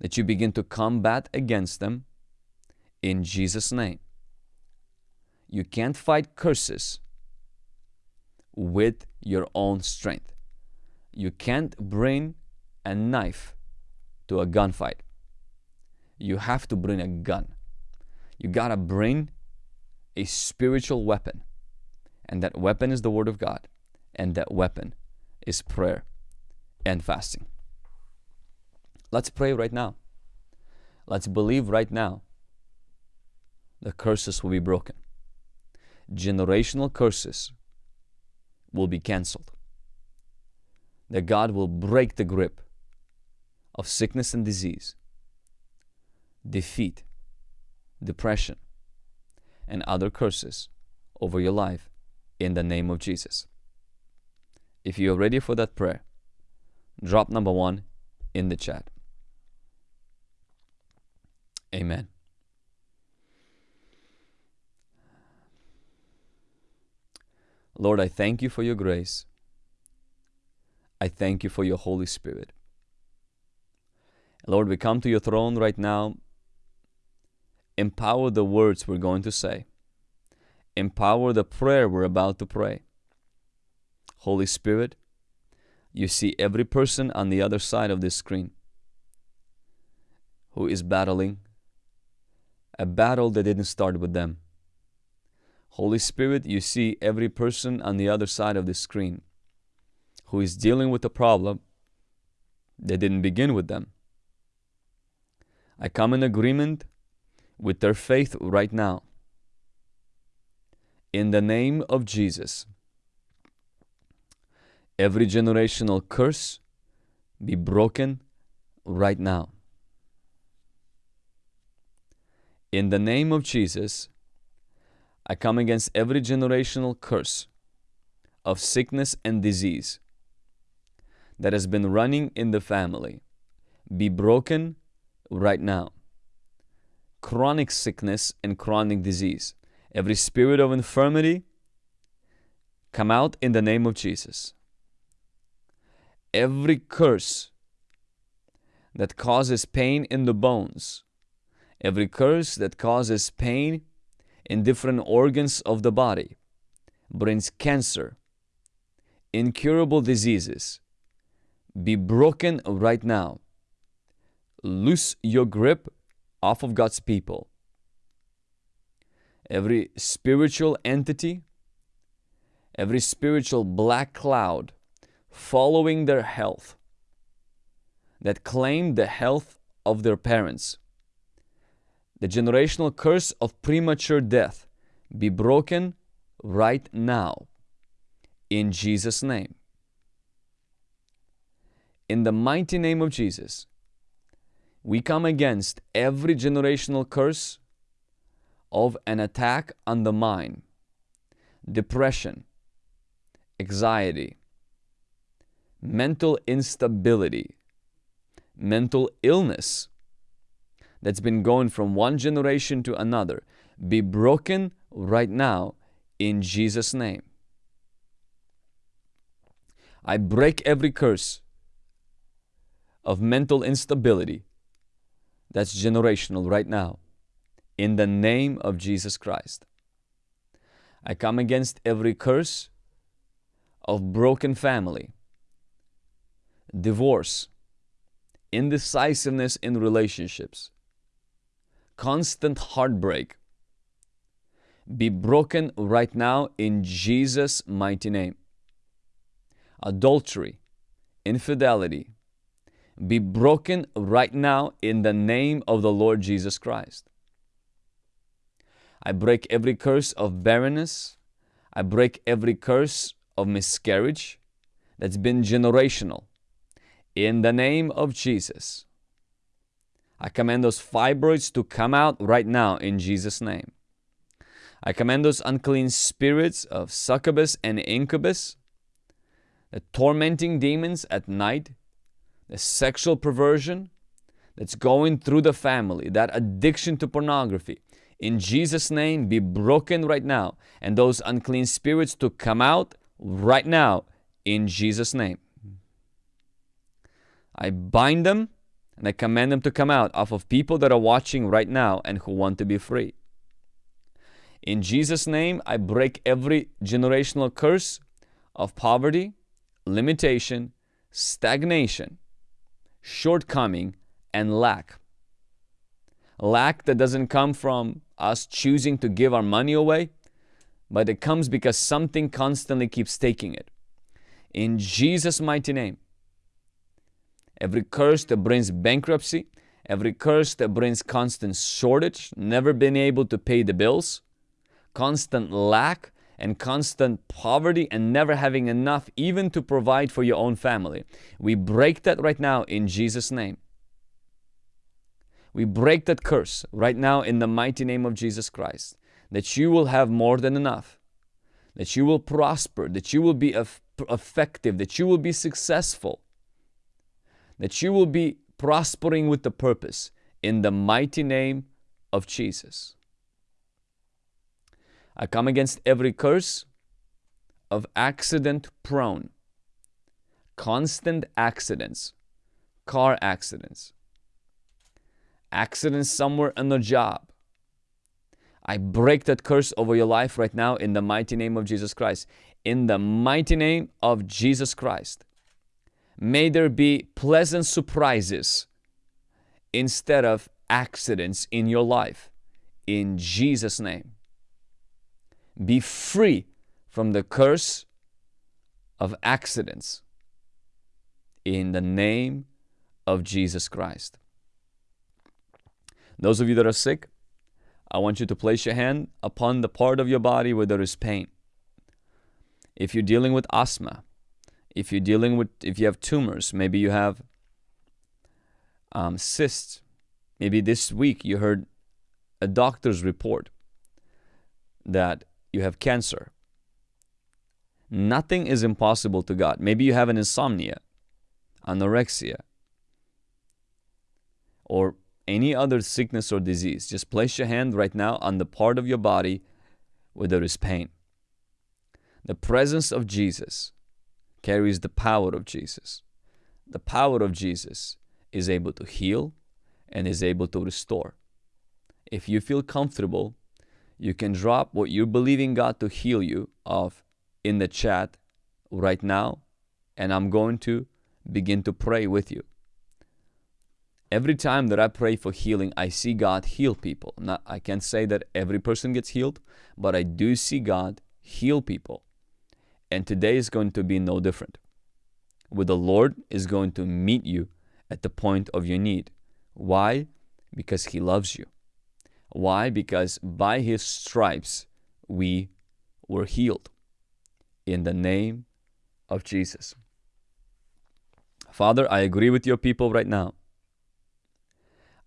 that you begin to combat against them in Jesus' name. You can't fight curses with your own strength. You can't bring a knife to a gunfight. You have to bring a gun. You gotta bring a spiritual weapon. And that weapon is the Word of God. And that weapon is prayer and fasting. Let's pray right now. Let's believe right now the curses will be broken. Generational curses will be canceled. That God will break the grip of sickness and disease, defeat, depression, and other curses over your life in the name of Jesus. If you're ready for that prayer, drop number one in the chat. Amen. Lord, I thank you for your grace. I thank you for your Holy Spirit. Lord, we come to your throne right now. Empower the words we're going to say. Empower the prayer we're about to pray. Holy Spirit, you see every person on the other side of this screen who is battling a battle that didn't start with them. Holy Spirit, you see every person on the other side of this screen who is dealing with a problem that didn't begin with them. I come in agreement with their faith right now. In the name of Jesus, every generational curse be broken right now. In the name of Jesus, I come against every generational curse of sickness and disease that has been running in the family. Be broken right now. Chronic sickness and chronic disease. Every spirit of infirmity, come out in the name of Jesus. Every curse that causes pain in the bones, every curse that causes pain in different organs of the body, brings cancer, incurable diseases, be broken right now. Loose your grip off of God's people. Every spiritual entity, every spiritual black cloud following their health that claim the health of their parents. The generational curse of premature death be broken right now in Jesus' name. In the mighty name of Jesus, we come against every generational curse of an attack on the mind, depression, anxiety, mental instability, mental illness that's been going from one generation to another be broken right now in Jesus' name. I break every curse of mental instability that's generational right now in the name of Jesus Christ. I come against every curse of broken family, divorce, indecisiveness in relationships, constant heartbreak. Be broken right now in Jesus' mighty name. Adultery, infidelity, be broken right now in the name of the Lord Jesus Christ. I break every curse of barrenness. I break every curse of miscarriage that's been generational. In the name of Jesus. I command those fibroids to come out right now in Jesus' name. I command those unclean spirits of succubus and incubus, the tormenting demons at night, the sexual perversion that's going through the family, that addiction to pornography, in Jesus' name be broken right now. And those unclean spirits to come out right now in Jesus' name. I bind them and I command them to come out off of people that are watching right now and who want to be free. In Jesus' name, I break every generational curse of poverty, limitation, stagnation, shortcoming, and lack. Lack that doesn't come from us choosing to give our money away, but it comes because something constantly keeps taking it. In Jesus' mighty name, every curse that brings bankruptcy, every curse that brings constant shortage, never being able to pay the bills, constant lack, and constant poverty and never having enough even to provide for your own family. We break that right now in Jesus' name. We break that curse right now in the mighty name of Jesus Christ. That you will have more than enough. That you will prosper. That you will be effective, that you will be successful, that you will be prospering with the purpose in the mighty name of Jesus. I come against every curse of accident prone, constant accidents, car accidents, accidents somewhere on the job. I break that curse over your life right now in the mighty name of Jesus Christ. In the mighty name of Jesus Christ. May there be pleasant surprises instead of accidents in your life. In Jesus' name. Be free from the curse of accidents. In the name of Jesus Christ. Those of you that are sick, I want you to place your hand upon the part of your body where there is pain. If you're dealing with asthma, if you're dealing with, if you have tumors, maybe you have um, cysts, maybe this week you heard a doctor's report that you have cancer. Nothing is impossible to God. Maybe you have an insomnia, anorexia, or any other sickness or disease, just place your hand right now on the part of your body where there is pain. The presence of Jesus carries the power of Jesus. The power of Jesus is able to heal and is able to restore. If you feel comfortable, you can drop what you're believing God to heal you of in the chat right now, and I'm going to begin to pray with you every time that I pray for healing, I see God heal people. Not, I can't say that every person gets healed, but I do see God heal people. And today is going to be no different. With the Lord is going to meet you at the point of your need. Why? Because He loves you. Why? Because by His stripes we were healed. In the name of Jesus. Father, I agree with your people right now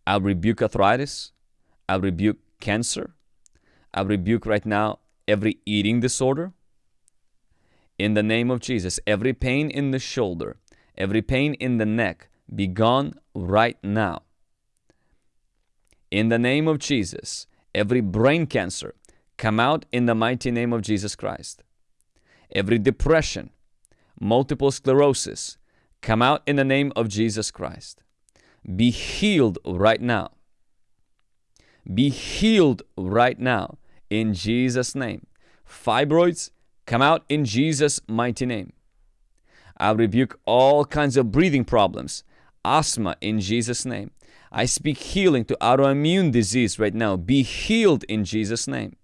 I rebuke arthritis. I rebuke cancer. I rebuke right now every eating disorder. In the name of Jesus, every pain in the shoulder, every pain in the neck, be gone right now. In the name of Jesus, every brain cancer, come out in the mighty name of Jesus Christ. Every depression, multiple sclerosis, come out in the name of Jesus Christ be healed right now. Be healed right now in Jesus' name. Fibroids, come out in Jesus' mighty name. I rebuke all kinds of breathing problems, asthma in Jesus' name. I speak healing to autoimmune disease right now. Be healed in Jesus' name.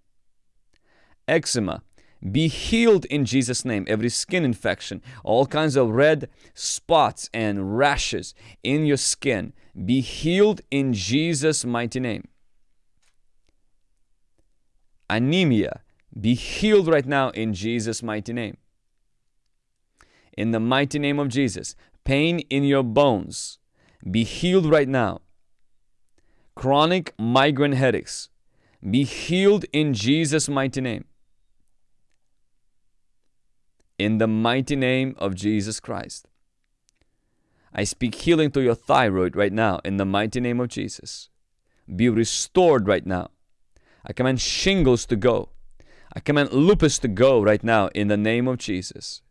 Eczema, be healed in Jesus' name. Every skin infection, all kinds of red spots and rashes in your skin, be healed in Jesus' mighty name. Anemia, be healed right now in Jesus' mighty name. In the mighty name of Jesus, pain in your bones, be healed right now. Chronic migraine headaches, be healed in Jesus' mighty name in the mighty name of Jesus Christ. I speak healing to your thyroid right now in the mighty name of Jesus. Be restored right now. I command shingles to go. I command lupus to go right now in the name of Jesus.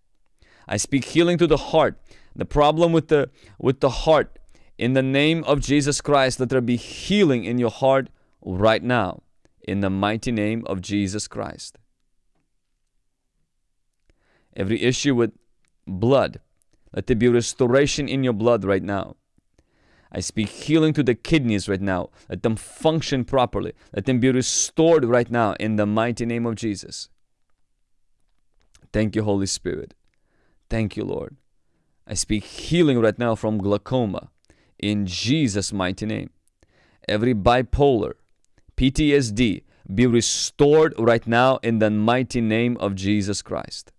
I speak healing to the heart. The problem with the with the heart in the name of Jesus Christ, let there be healing in your heart right now in the mighty name of Jesus Christ every issue with blood. Let there be restoration in your blood right now. I speak healing to the kidneys right now. Let them function properly. Let them be restored right now in the mighty name of Jesus. Thank you, Holy Spirit. Thank you, Lord. I speak healing right now from glaucoma in Jesus' mighty name. Every bipolar, PTSD, be restored right now in the mighty name of Jesus Christ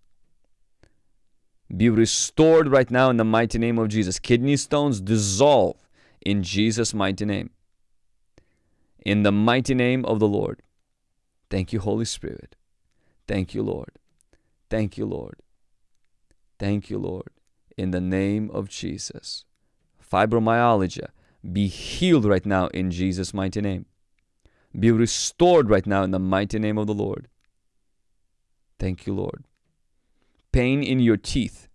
be restored right now in the mighty name of Jesus. Kidney stones dissolve in Jesus' mighty name. In the mighty name of the Lord. Thank you, Holy Spirit. Thank you, Lord. Thank you, Lord. Thank you, Lord. In the name of Jesus. Fibromyalgia, be healed right now in Jesus' mighty name. Be restored right now in the mighty name of the Lord. Thank you, Lord. Pain in your teeth,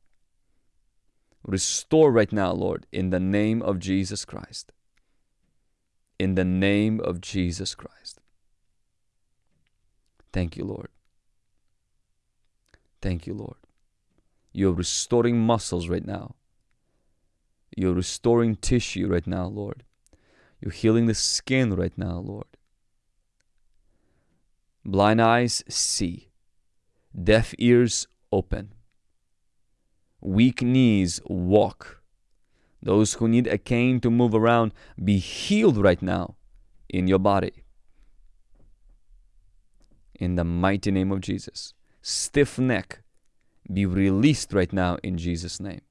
restore right now, Lord, in the name of Jesus Christ. In the name of Jesus Christ. Thank you, Lord. Thank you, Lord. You're restoring muscles right now. You're restoring tissue right now, Lord. You're healing the skin right now, Lord. Blind eyes see, deaf ears open, weak knees walk. Those who need a cane to move around, be healed right now in your body. In the mighty name of Jesus. Stiff neck, be released right now in Jesus' name.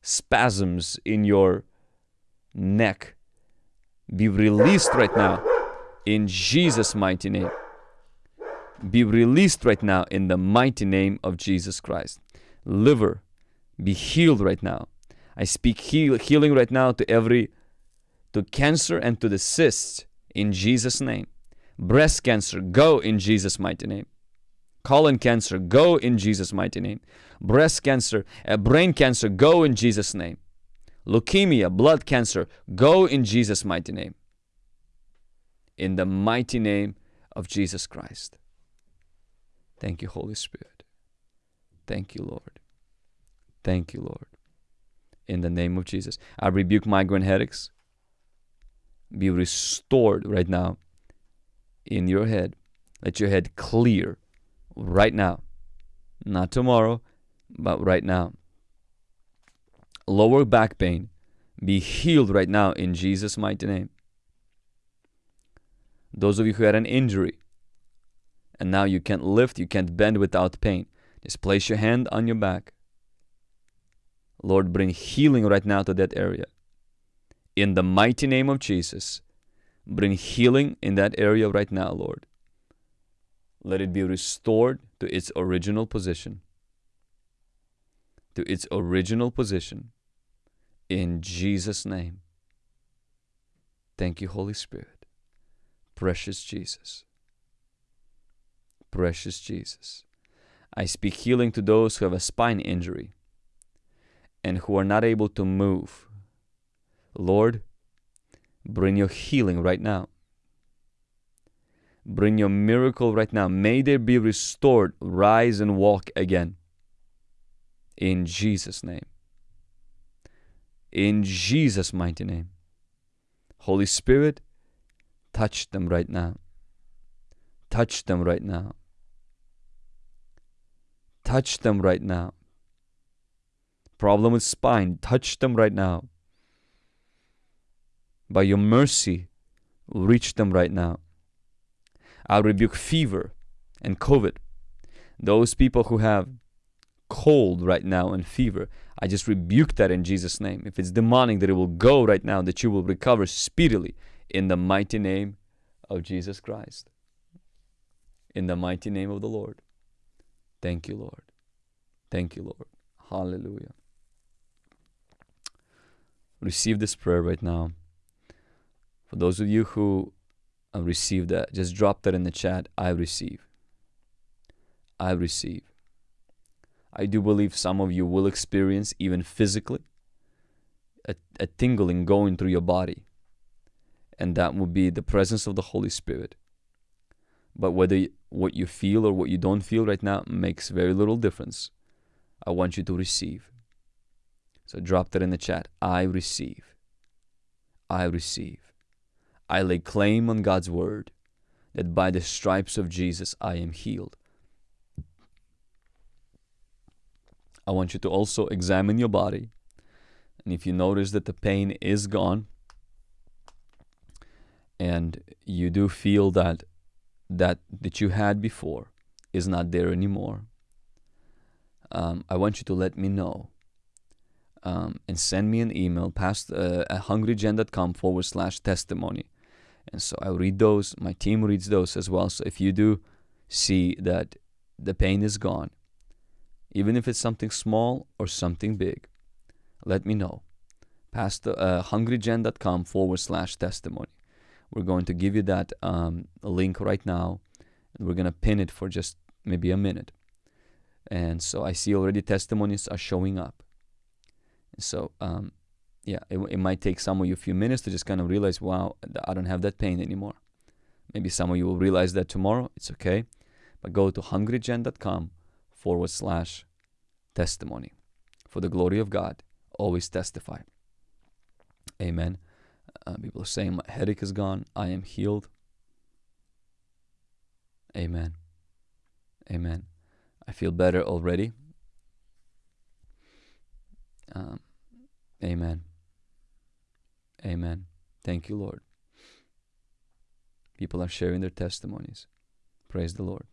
Spasms in your neck, be released right now in Jesus' mighty name. Be released right now in the mighty name of Jesus Christ. Liver, be healed right now. I speak heal, healing right now to every to cancer and to the cysts in Jesus' name. Breast cancer, go in Jesus' mighty name. Colon cancer, go in Jesus' mighty name. Breast cancer, uh, brain cancer, go in Jesus' name. Leukemia, blood cancer, go in Jesus' mighty name. In the mighty name of Jesus Christ. Thank you, Holy Spirit. Thank you, Lord. Thank you, Lord. In the name of Jesus. I rebuke migraine headaches. Be restored right now in your head. Let your head clear right now. Not tomorrow, but right now. Lower back pain. Be healed right now in Jesus' mighty name. Those of you who had an injury and now you can't lift, you can't bend without pain, just place your hand on your back. Lord, bring healing right now to that area. In the mighty name of Jesus, bring healing in that area right now, Lord. Let it be restored to its original position. To its original position. In Jesus' name. Thank you, Holy Spirit. Precious Jesus. Precious Jesus. I speak healing to those who have a spine injury and who are not able to move. Lord, bring your healing right now. Bring your miracle right now. May they be restored, rise and walk again. In Jesus' name. In Jesus' mighty name. Holy Spirit, touch them right now. Touch them right now. Touch them right now. Problem with spine, touch them right now. By your mercy, reach them right now. I rebuke fever and COVID. Those people who have cold right now and fever, I just rebuke that in Jesus' name. If it's demonic, that it will go right now, that you will recover speedily in the mighty name of Jesus Christ. In the mighty name of the Lord. Thank you, Lord. Thank you, Lord. Hallelujah. Receive this prayer right now. For those of you who have received that, just drop that in the chat. I receive. I receive. I do believe some of you will experience, even physically, a, a tingling going through your body. And that will be the presence of the Holy Spirit. But whether what you feel or what you don't feel right now makes very little difference. I want you to receive. So drop that in the chat. I receive. I receive. I lay claim on God's word that by the stripes of Jesus I am healed. I want you to also examine your body. And if you notice that the pain is gone and you do feel that that that you had before is not there anymore, um, I want you to let me know um, and send me an email past uh, at hungrygen.com forward slash testimony. And so I read those. My team reads those as well. So if you do see that the pain is gone, even if it's something small or something big. Let me know. past uh, hungrygen.com forward slash testimony. We're going to give you that um, link right now, and we're gonna pin it for just maybe a minute. And so I see already testimonies are showing up. So um, yeah, it, it might take some of you a few minutes to just kind of realize, wow, I don't have that pain anymore. Maybe some of you will realize that tomorrow. It's okay. But go to hungrygen.com forward slash testimony. For the glory of God, always testify. Amen. Uh, people are saying, My headache is gone. I am healed. Amen. Amen. I feel better already. Um, amen. Amen. Thank you, Lord. People are sharing their testimonies. Praise the Lord.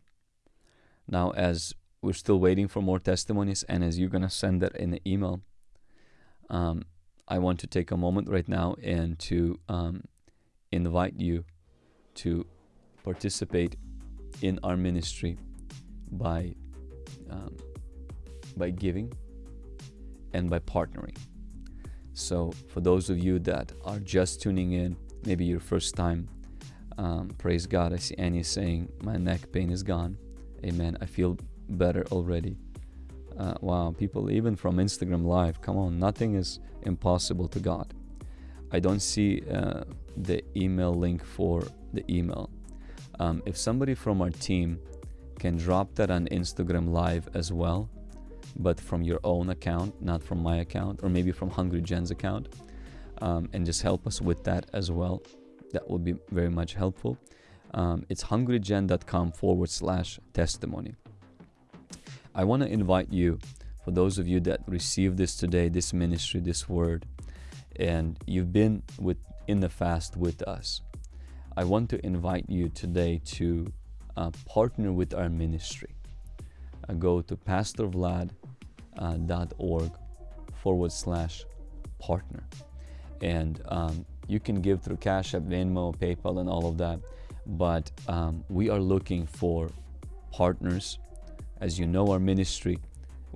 Now, as we're still waiting for more testimonies, and as you're going to send that in the email, um, I want to take a moment right now and to um, invite you to participate in our ministry by um, by giving and by partnering. So, for those of you that are just tuning in, maybe your first time, um, praise God. I see Annie saying, My neck pain is gone. Amen. I feel better already. Uh, wow, people, even from Instagram Live, come on, nothing is impossible to God. I don't see uh, the email link for the email. Um, if somebody from our team can drop that on Instagram Live as well, but from your own account, not from my account, or maybe from Hungry Gen's account, um, and just help us with that as well. That would be very much helpful. Um, it's hungrygen.com forward slash testimony. I want to invite you, for those of you that received this today, this ministry, this word, and you've been with in the fast with us. I want to invite you today to uh, partner with our ministry. Uh, go to pastorvlad.org forward slash partner. And um, you can give through Cash App, Venmo, PayPal, and all of that. But um, we are looking for partners. As you know, our ministry,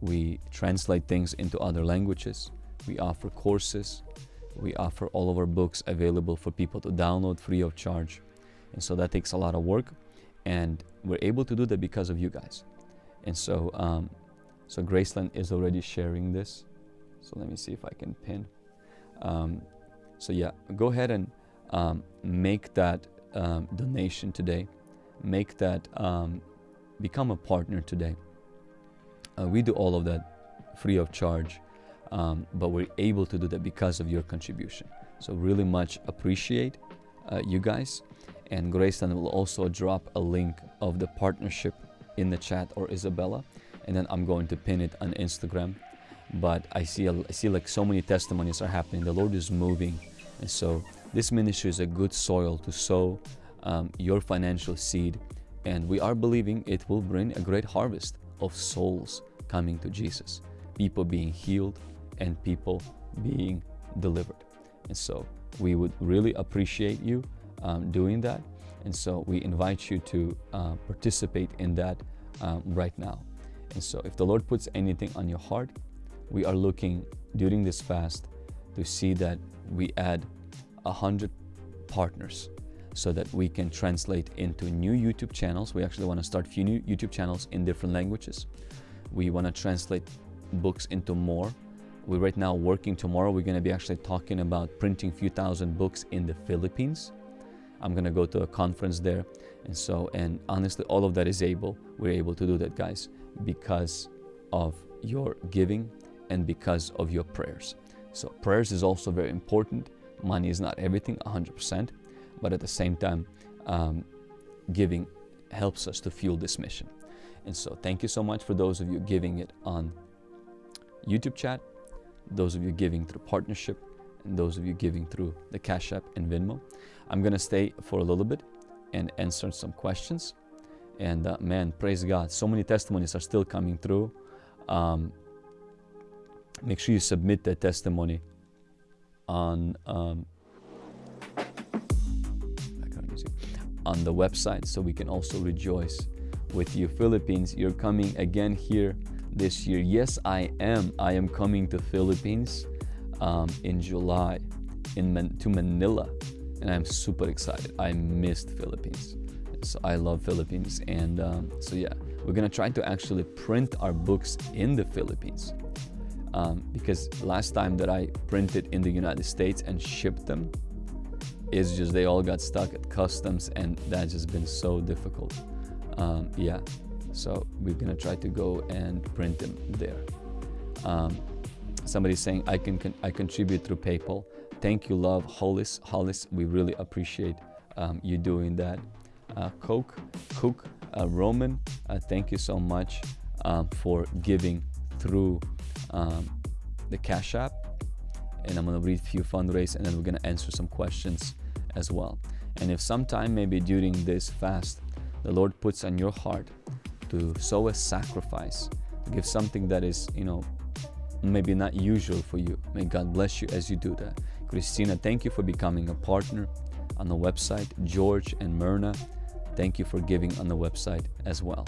we translate things into other languages. We offer courses. We offer all of our books available for people to download free of charge. And so that takes a lot of work. And we're able to do that because of you guys. And so, um, so Graceland is already sharing this. So let me see if I can pin. Um, so yeah, go ahead and um, make that um, donation today. Make that um, become a partner today. Uh, we do all of that free of charge, um, but we're able to do that because of your contribution. So really much appreciate uh, you guys. And Graceland will also drop a link of the partnership in the chat or Isabella, and then I'm going to pin it on Instagram. But I see, I see like so many testimonies are happening. The Lord is moving, and so this ministry is a good soil to sow um, your financial seed, and we are believing it will bring a great harvest of souls coming to Jesus, people being healed, and people being delivered. And so we would really appreciate you um, doing that. And so we invite you to uh, participate in that um, right now. And so if the Lord puts anything on your heart, we are looking during this fast to see that we add a hundred partners so that we can translate into new YouTube channels. We actually want to start a few new YouTube channels in different languages. We want to translate books into more. We're right now working tomorrow. We're going to be actually talking about printing a few thousand books in the Philippines. I'm going to go to a conference there. And so, and honestly, all of that is able. We're able to do that, guys, because of your giving and because of your prayers. So, prayers is also very important. Money is not everything, 100%, but at the same time, um, giving helps us to fuel this mission. And so, thank you so much for those of you giving it on YouTube chat, those of you giving through partnership, and those of you giving through the Cash App and Venmo. I'm going to stay for a little bit and answer some questions. And uh, man, praise God. So many testimonies are still coming through. Um, make sure you submit that testimony on um, on the website so we can also rejoice with you. Philippines, you're coming again here this year. Yes, I am. I am coming to Philippines um, in July in Man- to Manila, and I'm super excited. I missed Philippines, so I love Philippines, and um, so yeah, we're gonna try to actually print our books in the Philippines. Um, because last time that I printed in the United States and shipped them, it's just they all got stuck at customs, and that's just been so difficult. Um, yeah, so we're gonna try to go and print them there. Um, somebody's saying I can, con- I contribute through PayPal. Thank you, love, Hollis. Hollis, we really appreciate um, you doing that. Uh, Coke, Cook, uh, Roman, uh, thank you so much um, for giving through um, the Cash App. And I'm gonna read a few fundraise and then we're gonna answer some questions as well. And if sometime maybe during this fast, the Lord puts on your heart to sow a sacrifice, to give something that is, you know, maybe not usual for you. May God bless you as you do that. Christina, thank you for becoming a partner on the website. George and Myrna, thank you for giving on the website as well.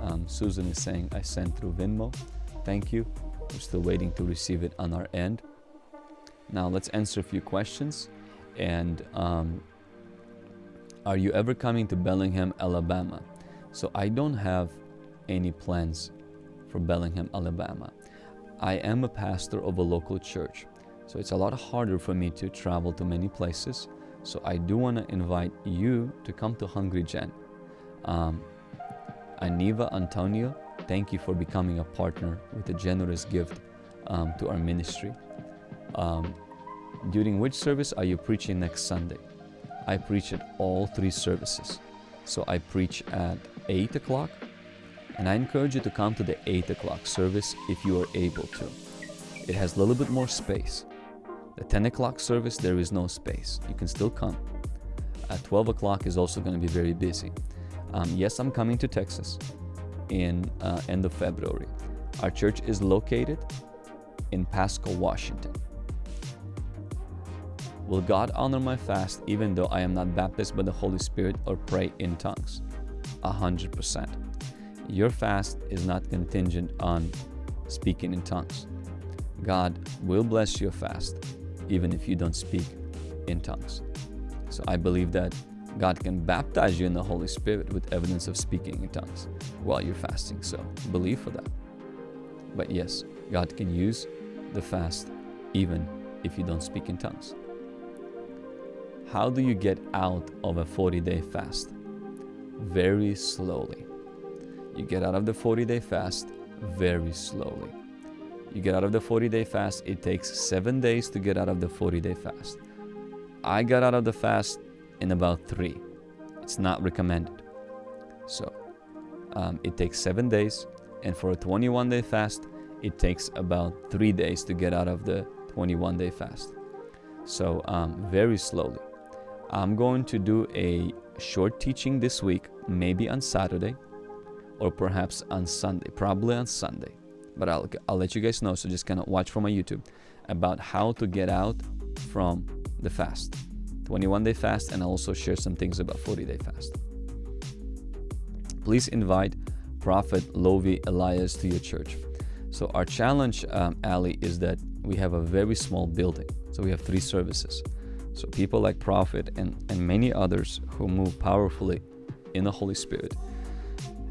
Um, Susan is saying, I sent through Venmo. Thank you. We're still waiting to receive it on our end. Now let's answer a few questions. And um, are you ever coming to Bellingham, Alabama? So I don't have any plans for Bellingham, Alabama. I am a pastor of a local church, so it's a lot harder for me to travel to many places. So I do want to invite you to come to Hungry Gen. Um, Aniva Antonio, thank you for becoming a partner with a generous gift um, to our ministry. Um, during which service are you preaching next Sunday? I preach at all three services. So I preach at 8 o'clock, and I encourage you to come to the 8 o'clock service if you are able to. It has a little bit more space. The 10 o'clock service, there is no space. You can still come. At 12 o'clock is also going to be very busy. Um, yes, I'm coming to Texas in uh, end of February. Our church is located in Pasco, Washington. Will God honor my fast even though I am not baptized by the Holy Spirit or pray in tongues? A hundred percent. Your fast is not contingent on speaking in tongues. God will bless your fast even if you don't speak in tongues. So I believe that God can baptize you in the Holy Spirit with evidence of speaking in tongues while you're fasting. So believe for that. But yes, God can use the fast even if you don't speak in tongues. How do you get out of a 40 day fast? Very slowly. You get out of the 40 day fast very slowly. You get out of the 40 day fast, it takes seven days to get out of the 40 day fast. I got out of the fast in about three. It's not recommended. So um, it takes seven days, and for a 21 day fast, it takes about three days to get out of the 21 day fast. So um, very slowly. I'm going to do a short teaching this week, maybe on Saturday or perhaps on Sunday, probably on Sunday. But I'll, I'll let you guys know, so just kind of watch for my YouTube about how to get out from the fast 21 day fast, and I'll also share some things about 40 day fast. Please invite Prophet Lovy Elias to your church. So, our challenge, um, Ali, is that we have a very small building. So, we have three services. So people like Prophet and, and many others who move powerfully in the Holy Spirit,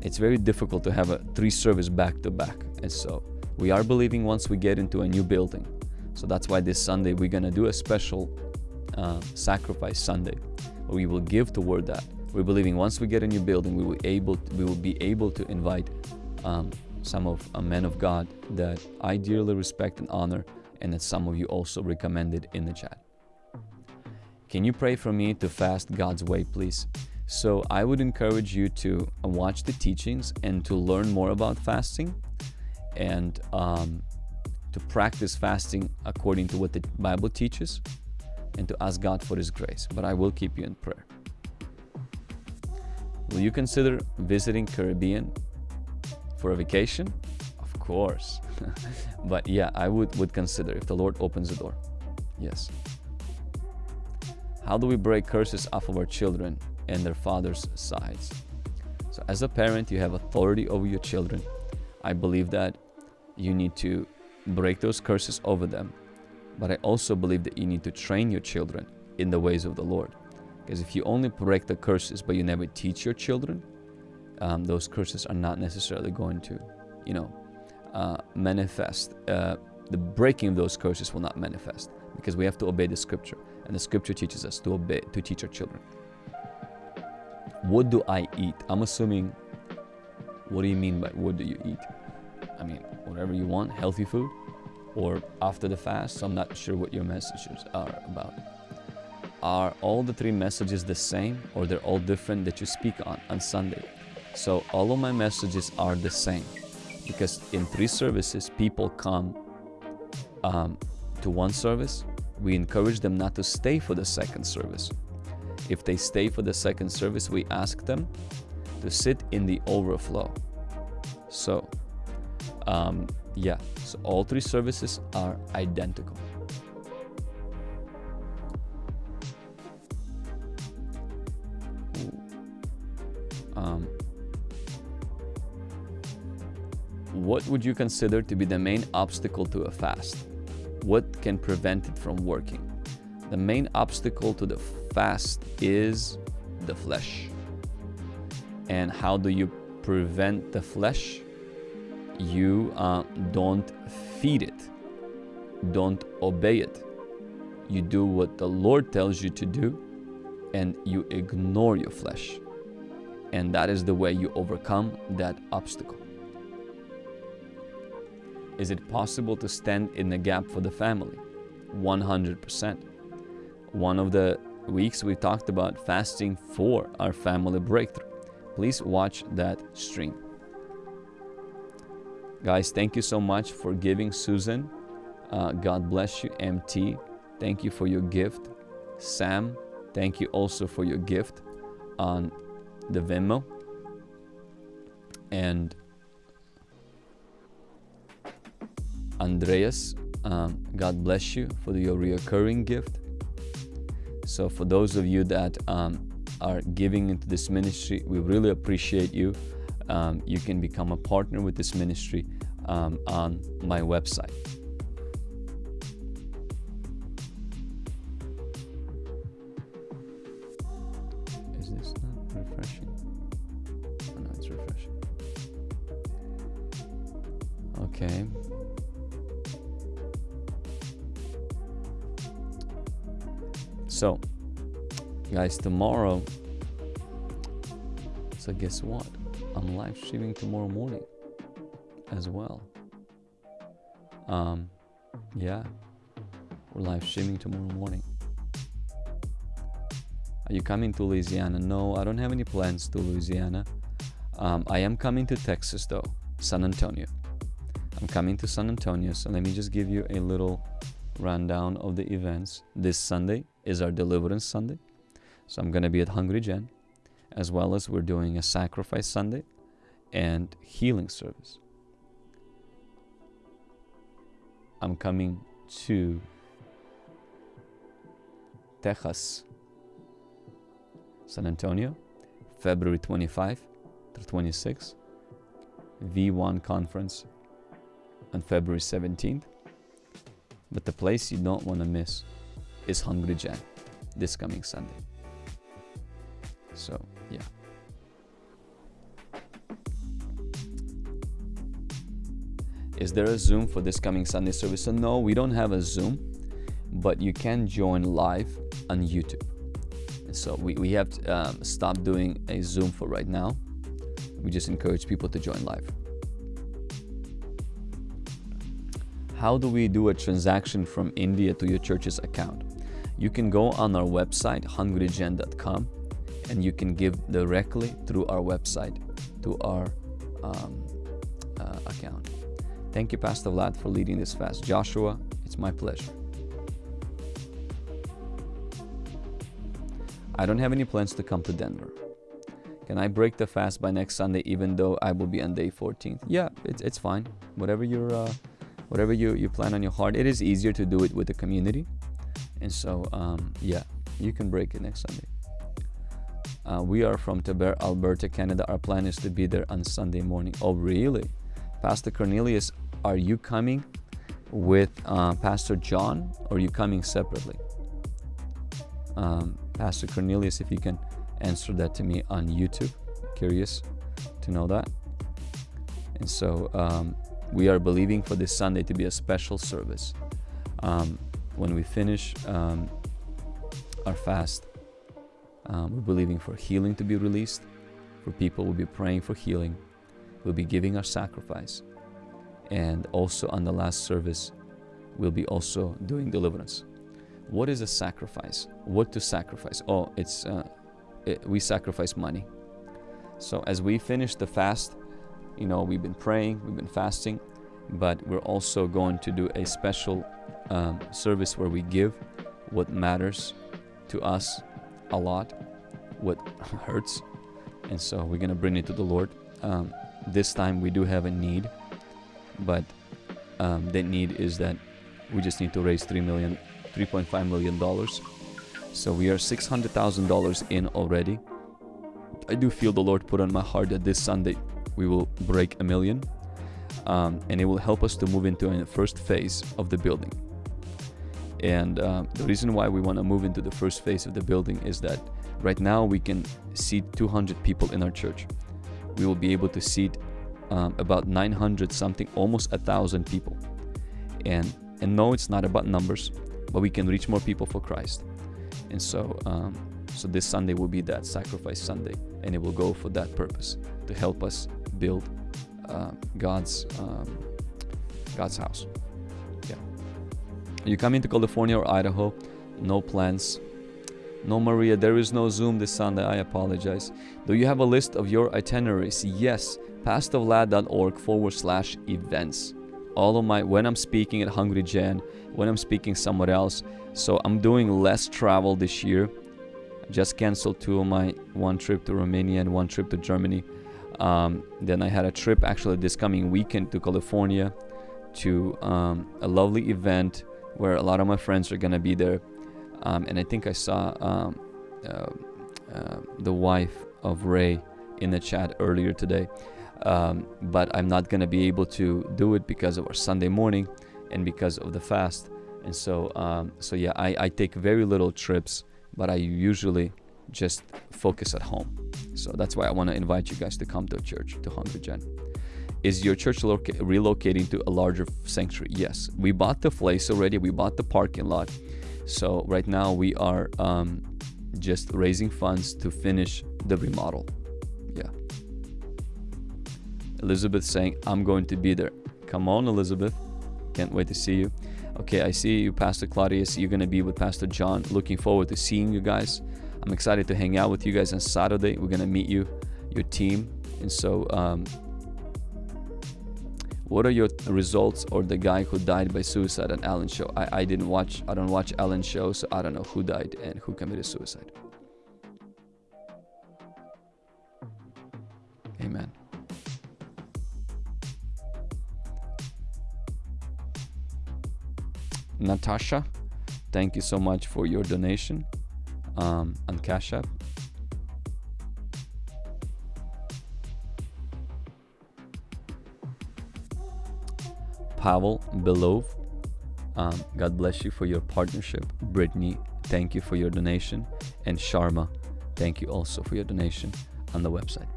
it's very difficult to have a three service back to back. And so we are believing once we get into a new building. So that's why this Sunday we're gonna do a special uh, sacrifice Sunday, we will give toward that. We're believing once we get a new building, we will able we will be able to invite um, some of a men of God that I dearly respect and honor, and that some of you also recommended in the chat. Can you pray for me to fast God's way, please? So, I would encourage you to watch the teachings and to learn more about fasting and um, to practice fasting according to what the Bible teaches and to ask God for His grace. But I will keep you in prayer. Will you consider visiting Caribbean for a vacation? Of course. [laughs] but yeah, I would, would consider if the Lord opens the door. Yes. How do we break curses off of our children and their father's sides? So, as a parent, you have authority over your children. I believe that you need to break those curses over them. But I also believe that you need to train your children in the ways of the Lord. Because if you only break the curses but you never teach your children, um, those curses are not necessarily going to, you know, uh, manifest. Uh, the breaking of those curses will not manifest because we have to obey the scripture, and the scripture teaches us to obey to teach our children. What do I eat? I'm assuming. What do you mean by what do you eat? I mean, whatever you want, healthy food, or after the fast. So I'm not sure what your messages are about. Are all the three messages the same, or they're all different that you speak on on Sunday? So all of my messages are the same because in three services, people come um, to one service. We encourage them not to stay for the second service. If they stay for the second service, we ask them to sit in the overflow. So, um, yeah, so all three services are identical. Um, what would you consider to be the main obstacle to a fast? What can prevent it from working? The main obstacle to the fast is the flesh. And how do you prevent the flesh? You uh, don't feed it, don't obey it. You do what the Lord tells you to do, and you ignore your flesh. And that is the way you overcome that obstacle. Is it possible to stand in the gap for the family? 100%. One of the weeks we talked about fasting for our family breakthrough. Please watch that stream. Guys, thank you so much for giving Susan. Uh, God bless you. MT, thank you for your gift. Sam, thank you also for your gift on the Venmo. And Andreas, um, God bless you for your reoccurring gift. So, for those of you that um, are giving into this ministry, we really appreciate you. Um, you can become a partner with this ministry um, on my website. So, guys, tomorrow. So, guess what? I'm live streaming tomorrow morning as well. Um, yeah, we're live streaming tomorrow morning. Are you coming to Louisiana? No, I don't have any plans to Louisiana. Um, I am coming to Texas though, San Antonio. I'm coming to San Antonio, so let me just give you a little rundown of the events. This Sunday is our Deliverance Sunday, so I'm gonna be at Hungry Gen, as well as we're doing a Sacrifice Sunday and Healing Service. I'm coming to Texas, San Antonio, February 25 to 26, V1 conference on February 17th. But the place you don't want to miss is Hungry Gen this coming Sunday. So, yeah. Is there a Zoom for this coming Sunday service? So, no, we don't have a Zoom, but you can join live on YouTube. So, we, we have um, stopped doing a Zoom for right now. We just encourage people to join live. How do we do a transaction from India to your church's account? You can go on our website, hungrygen.com, and you can give directly through our website to our um, uh, account. Thank you, Pastor Vlad, for leading this fast. Joshua, it's my pleasure. I don't have any plans to come to Denver. Can I break the fast by next Sunday, even though I will be on day 14th? Yeah, it's, it's fine. Whatever you're, uh, whatever you, you plan on your heart, it is easier to do it with the community. And so, um, yeah, you can break it next Sunday. Uh, we are from Taber, Alberta, Canada. Our plan is to be there on Sunday morning. Oh, really? Pastor Cornelius, are you coming with uh, Pastor John or are you coming separately? Um, Pastor Cornelius, if you can answer that to me on YouTube. Curious to know that. And so um, we are believing for this Sunday to be a special service. Um, when we finish um, our fast, um, we're believing for healing to be released, for people. We'll be praying for healing. We'll be giving our sacrifice. And also on the last service, we'll be also doing deliverance. What is a sacrifice? What to sacrifice? Oh, it's uh, it, we sacrifice money. So as we finish the fast, you know, we've been praying, we've been fasting, but we're also going to do a special um, service where we give what matters to us a lot, what [laughs] hurts, and so we're gonna bring it to the Lord. Um, this time we do have a need, but um, need is that we just need to raise three million, 3.5 million dollars. So we are six hundred thousand dollars in already. I do feel the Lord put on my heart that this Sunday we will break a million, um, and it will help us to move into the first phase of the building. And uh, the reason why we want to move into the first phase of the building is that right now we can seat 200 people in our church. We will be able to seat um, about 900 something, almost a thousand people. And and no, it's not about numbers, but we can reach more people for Christ. And so, um, so this Sunday will be that sacrifice Sunday, and it will go for that purpose to help us build uh, God's um, God's house. You coming to California or Idaho? No plans. No, Maria, there is no Zoom this Sunday. I apologize. Do you have a list of your itineraries? Yes. PastorVlad.org forward slash events. All of my, when I'm speaking at Hungry Gen, when I'm speaking somewhere else. So I'm doing less travel this year. I Just canceled two of my one trip to Romania and one trip to Germany. Um, then I had a trip actually this coming weekend to California to um, a lovely event where a lot of my friends are gonna be there. Um, and I think I saw um, uh, uh, the wife of Ray in the chat earlier today. Um, but I'm not gonna be able to do it because of our Sunday morning and because of the fast. And so, um, so yeah, I, I take very little trips, but I usually just focus at home. So that's why I want to invite you guys to come to church, to Hungry Gen. Is your church loca- relocating to a larger sanctuary? Yes. We bought the place already, we bought the parking lot. So right now we are um, just raising funds to finish the remodel. Yeah. Elizabeth saying, I'm going to be there. Come on, Elizabeth. Can't wait to see you. Okay, I see you, Pastor Claudius. You're going to be with Pastor John. Looking forward to seeing you guys. I'm excited to hang out with you guys on Saturday. We're going to meet you, your team. And so, um, what are your results or the guy who died by suicide on Alan show? I, I didn't watch, I don't watch Alan show, so I don't know who died and who committed suicide. Amen. Natasha, thank you so much for your donation um, on Cash App. Pavel Belov, um, God bless you for your partnership. Brittany, thank you for your donation. And Sharma, thank you also for your donation on the website.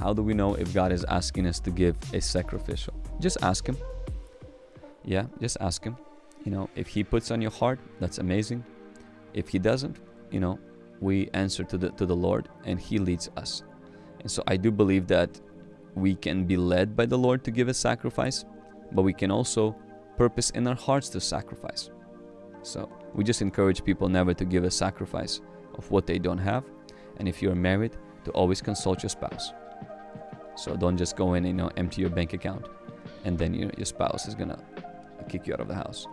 How do we know if God is asking us to give a sacrificial? Just ask Him. Yeah, just ask Him. You know, if He puts on your heart, that's amazing. If He doesn't, you know, we answer to the to the Lord and He leads us. And so I do believe that we can be led by the Lord to give a sacrifice, but we can also purpose in our hearts to sacrifice. So we just encourage people never to give a sacrifice of what they don't have. And if you're married, to always consult your spouse. So don't just go in and you know empty your bank account, and then you know, your spouse is gonna kick you out of the house.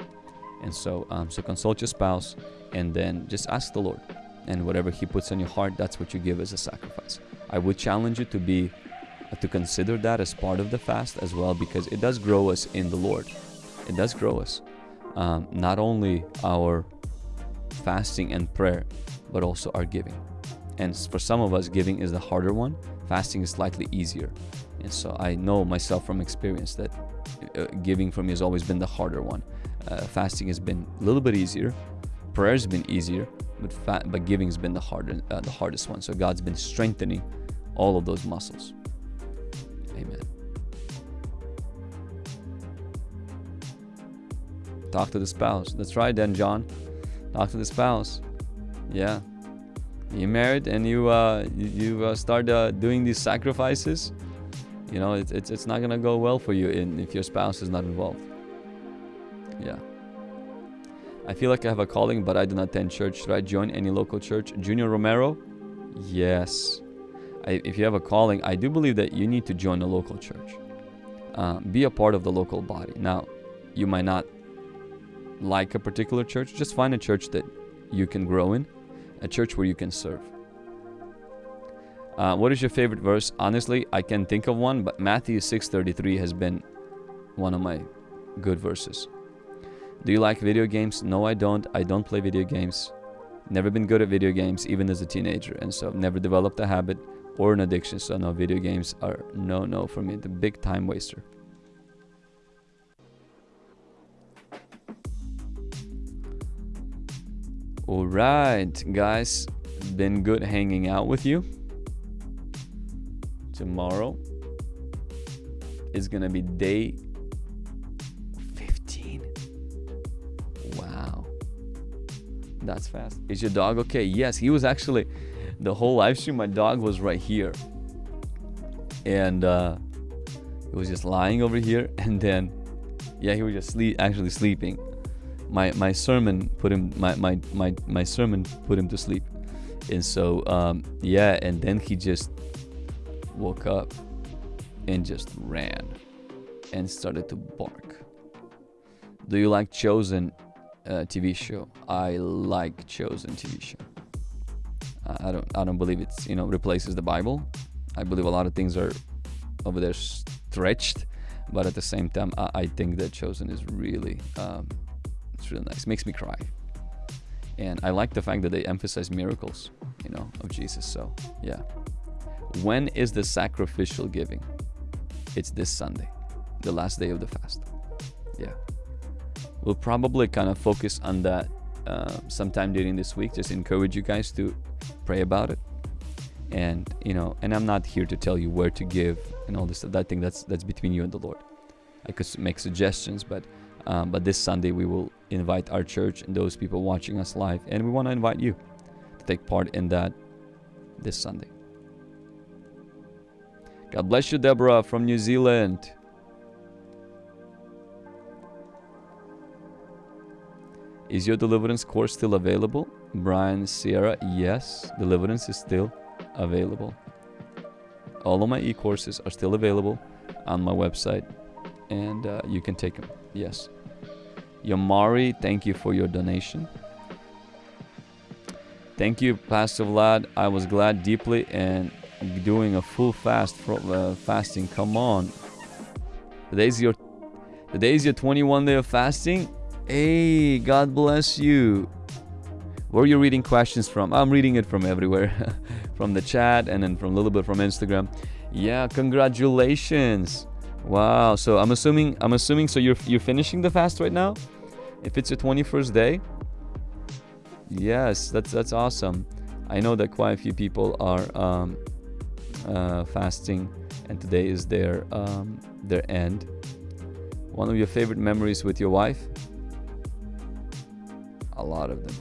And so, um, so consult your spouse, and then just ask the Lord, and whatever He puts on your heart, that's what you give as a sacrifice. I would challenge you to be to consider that as part of the fast as well, because it does grow us in the Lord. It does grow us, um, not only our fasting and prayer, but also our giving. And for some of us, giving is the harder one, fasting is slightly easier. And so I know myself from experience that uh, giving for me has always been the harder one. Uh, fasting has been a little bit easier, prayer has been easier, but fa- but giving has been the harder, uh, the hardest one. So God's been strengthening all of those muscles. Amen. Talk to the spouse. That's right, then, John. Talk to the spouse. Yeah. You married and you uh, you, uh, start uh, doing these sacrifices. You know, it's it's, it's not gonna go well for you in, if your spouse is not involved. Yeah. I feel like I have a calling, but I do not attend church. Should I join any local church? Junior Romero? Yes. If you have a calling, I do believe that you need to join a local church. Uh, be a part of the local body. Now, you might not like a particular church, just find a church that you can grow in, a church where you can serve. Uh, what is your favorite verse? Honestly, I can think of one, but Matthew 6:33 has been one of my good verses. Do you like video games? No, I don't. I don't play video games. Never been good at video games, even as a teenager, and so I've never developed a habit or an addiction. So no, video games are no, no for me. The big time waster. All right, guys, been good hanging out with you. Tomorrow is gonna be day 15. Wow, that's fast. Is your dog okay? Yes, he was actually the whole live stream. My dog was right here, and uh, he was just lying over here, [laughs] and then yeah, he was just sleep, actually sleeping. My my sermon put him my my my, my sermon put him to sleep. And so um, yeah and then he just woke up and just ran and started to bark. Do you like chosen uh, tv show? I like chosen tv show I, don't i don't believe it's you know replaces the bible i believe a lot of things are over there stretched but at the same time i, I think that chosen is really um, it's really nice. It makes me cry. And I like the fact that they emphasize miracles, you know, of Jesus. So, yeah. When is the sacrificial giving? It's this Sunday, the last day of the fast. Yeah. We'll probably kind of focus on that uh, sometime during this week. Just encourage you guys to pray about it. And you know, and I'm not here to tell you where to give and all this stuff. That thing that's that's between you and the Lord. I could make suggestions, but um, but this Sunday, we will invite our church and those people watching us live, and we want to invite you to take part in that this Sunday. God bless you, Deborah from New Zealand. Is your deliverance course still available? Brian Sierra, yes, deliverance is still available. All of my e courses are still available on my website, and uh, you can take them. Yes. Yamari, thank you for your donation. Thank you, Pastor Vlad. I was glad deeply and doing a full fast uh, fasting. Come on. Today's your today's your 21 day of fasting. Hey, God bless you. Where are you reading questions from? I'm reading it from everywhere. [laughs] from the chat and then from a little bit from Instagram. Yeah, congratulations. Wow. So I'm assuming I'm assuming so you're you're finishing the fast right now? If it's your 21st day? Yes, that's that's awesome. I know that quite a few people are um, uh, fasting and today is their um, their end. One of your favorite memories with your wife? A lot of them.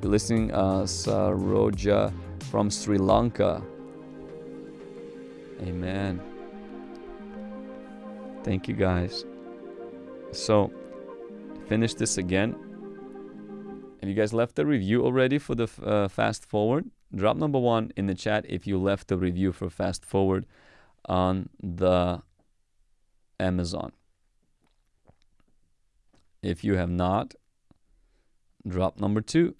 You're listening uh, Saroja from Sri Lanka. Amen. Thank you guys. So, finish this again. Have you guys left a review already for the uh, fast forward? Drop number one in the chat if you left a review for fast forward on the Amazon. If you have not, drop number two.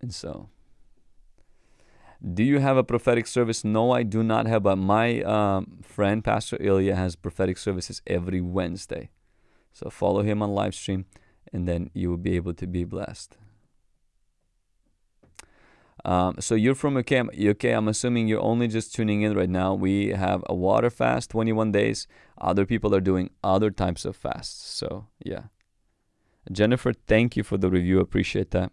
And so, do you have a prophetic service? No, I do not have, but my um, friend, Pastor Ilya, has prophetic services every Wednesday. So follow him on live stream, and then you will be able to be blessed. Um, so you're from UK. UK. I'm assuming you're only just tuning in right now. We have a water fast, 21 days. Other people are doing other types of fasts. So yeah. Jennifer, thank you for the review. Appreciate that.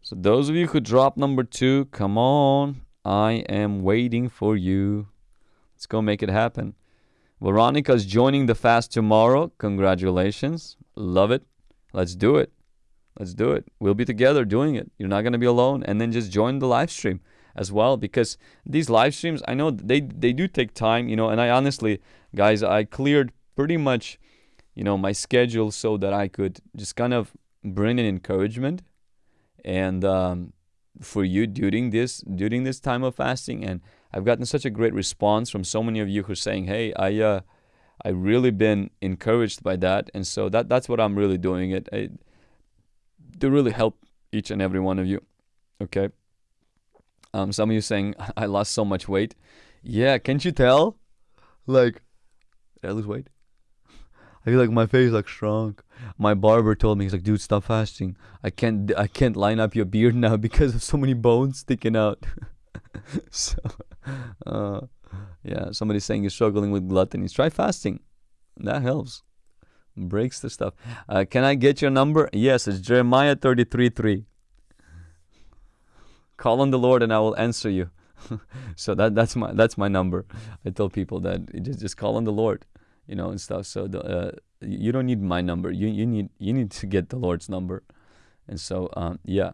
So those of you who dropped number two, come on. I am waiting for you. Let's go make it happen. Veronica's joining the fast tomorrow. Congratulations. Love it. Let's do it. Let's do it. We'll be together doing it. You're not going to be alone. And then just join the live stream as well because these live streams, I know they they do take time, you know, and I honestly, guys, I cleared pretty much, you know, my schedule so that I could just kind of bring an encouragement and um, for you during this during this time of fasting and I've gotten such a great response from so many of you who are saying, "Hey, I uh, I really been encouraged by that," and so that that's what I'm really doing it I, to really help each and every one of you. Okay. Um, some of you saying [laughs] I lost so much weight. Yeah, can't you tell? Like, did I lose weight? I feel like my face like shrunk. My barber told me he's like, dude, stop fasting. I can't I can't line up your beard now [laughs] because of so many bones sticking out. [laughs] so, uh, yeah, somebody's saying you're struggling with gluttony. Try fasting. That helps. Breaks the stuff. Uh, can I get your number? Yes, it's Jeremiah 33 3. Call on the Lord and I will answer you. [laughs] so that that's my that's my number. I tell people that just just call on the Lord, you know, and stuff. So the, uh, you don't need my number. You you need you need to get the Lord's number, and so um, yeah.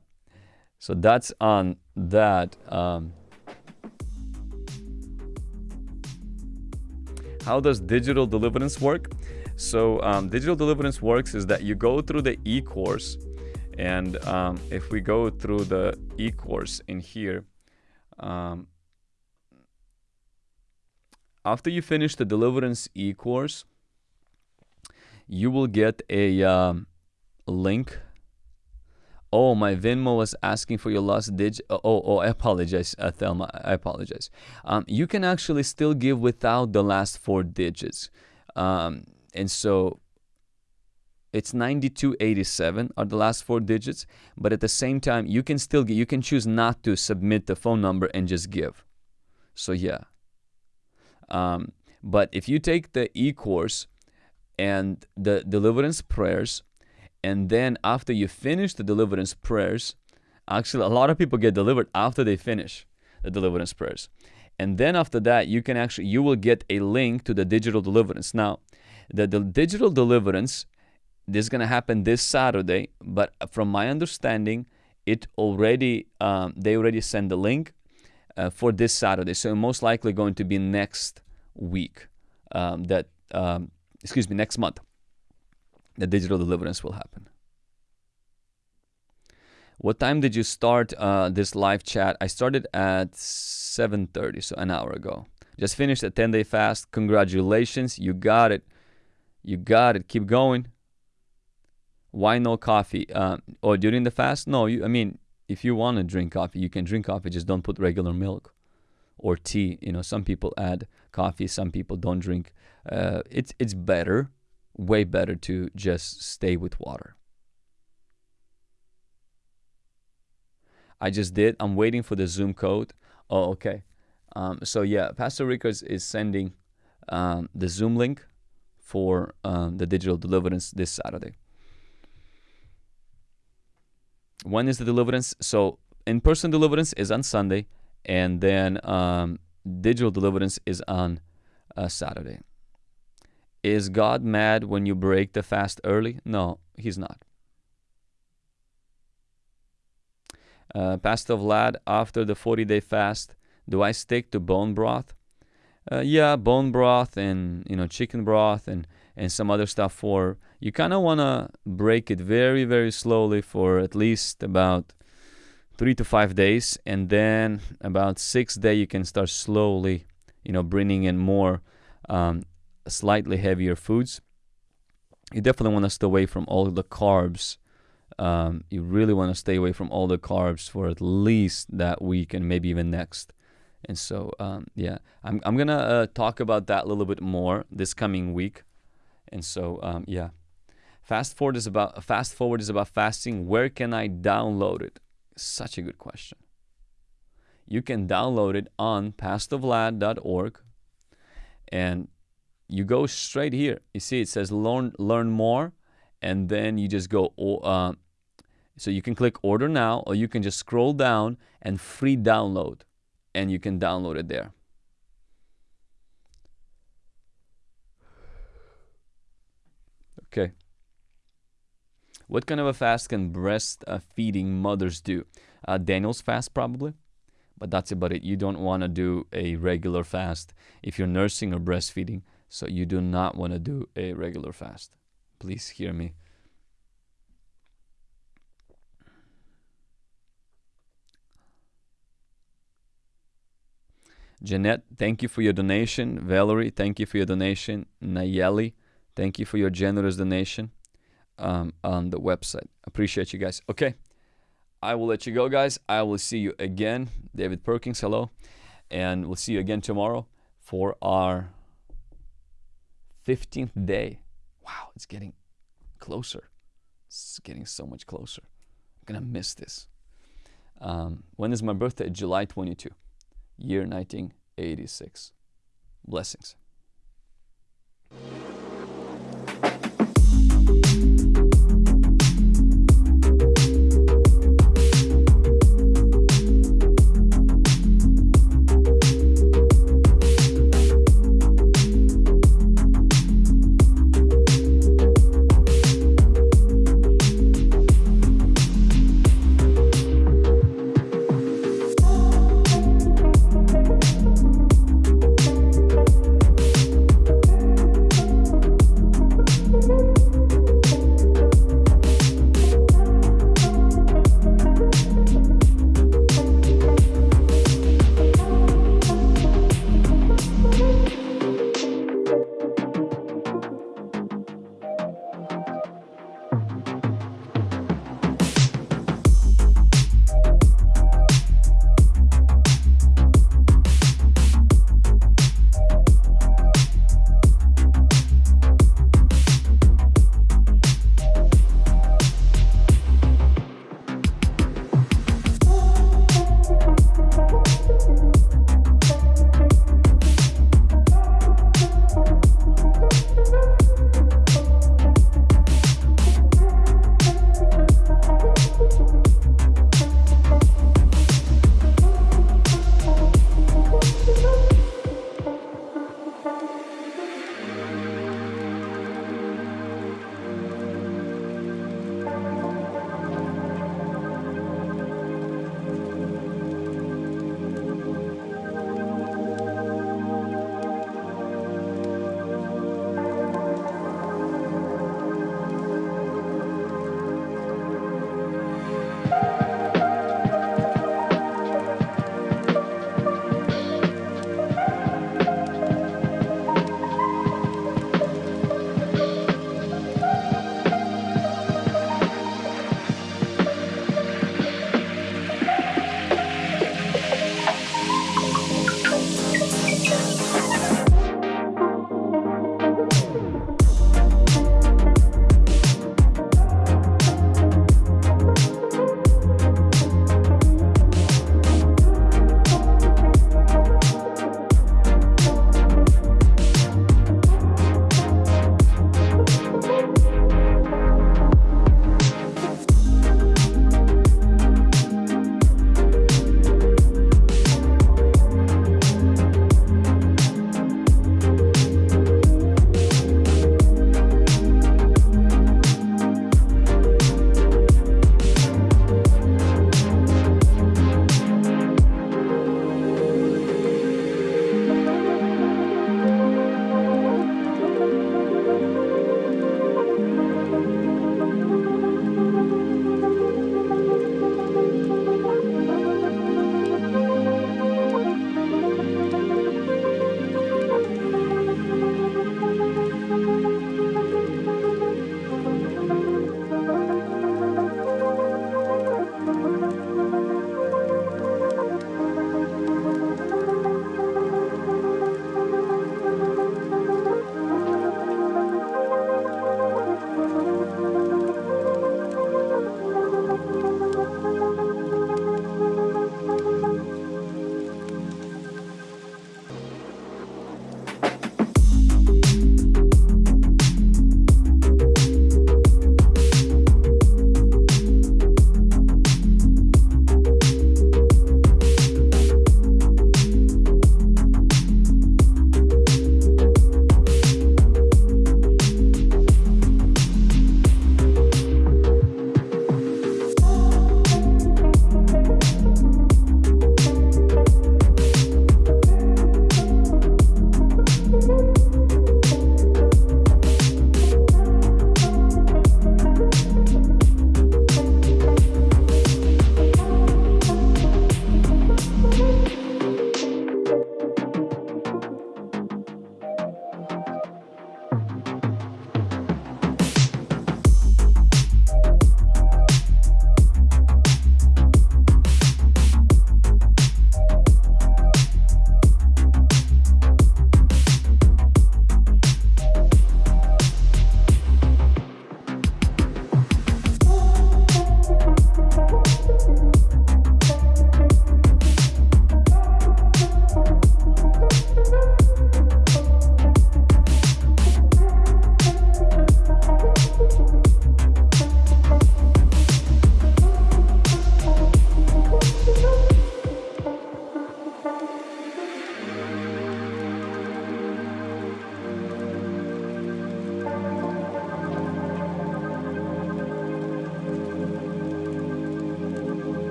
So that's on that. Um, how does digital deliverance work? So um, digital deliverance works is that you go through the e-course and um, if we go through the e-course in here, um, after you finish the deliverance e-course, you will get a um, link. Oh, my Venmo was asking for your last digit. Oh, oh, I apologize, uh, Thelma. I apologize. Um, you can actually still give without the last four digits. Um, and so it's 9287 are the last four digits but at the same time you can still get you can choose not to submit the phone number and just give. So yeah. Um, but if you take the e-course and the deliverance prayers and then after you finish the deliverance prayers actually a lot of people get delivered after they finish the deliverance prayers. And then after that you can actually you will get a link to the digital deliverance. Now the, the digital deliverance this is going to happen this Saturday, but from my understanding, it already um, they already sent the link uh, for this Saturday. So most likely going to be next week. Um, that um, excuse me, next month. The digital deliverance will happen. What time did you start uh, this live chat? I started at 7:30, so an hour ago. Just finished a 10-day fast. Congratulations, you got it. You got it. Keep going why no coffee? Um, or during the fast? No, you, I mean, if you want to drink coffee, you can drink coffee. Just don't put regular milk or tea. You know, some people add coffee, some people don't drink. Uh, it's it's better, way better to just stay with water. I just did. I'm waiting for the Zoom code. Oh, okay. Um, so yeah, Pastor Rickers is sending um, the Zoom link for um, the digital deliverance this Saturday. When is the deliverance? So in-person deliverance is on Sunday, and then um, digital deliverance is on uh, Saturday. Is God mad when you break the fast early? No, He's not. Uh, Pastor Vlad, after the 40 day fast, do I stick to bone broth? Uh, yeah, bone broth and you know chicken broth and and some other stuff for you kind of want to break it very very slowly for at least about three to five days and then about six day you can start slowly you know bringing in more um, slightly heavier foods. You definitely want to stay away from all the carbs um, you really want to stay away from all the carbs for at least that week and maybe even next. And so um, yeah i'm, I'm gonna uh, talk about that a little bit more this coming week. And so, um, yeah. Fast forward is about fast forward is about fasting. Where can I download it? Such a good question. You can download it on pastorvlad.org and you go straight here. You see it says learn learn more and then you just go uh, so you can click order now or you can just scroll down and free download and you can download it there. Okay. What kind of a fast can breastfeeding mothers do? Uh, Daniel's fast, probably, but that's about it. You don't want to do a regular fast if you're nursing or breastfeeding, so you do not want to do a regular fast. Please hear me. Jeanette, thank you for your donation. Valerie, thank you for your donation. Nayeli, thank you for your generous donation um, on the website. Appreciate you guys. Okay, I will let you go, guys. I will see you again. David Perkins, hello. And we'll see you again tomorrow for our 15th day. Wow, it's getting closer. It's getting so much closer. I'm going to miss this. Um, when is my birthday? July 22, year 1986. Blessings.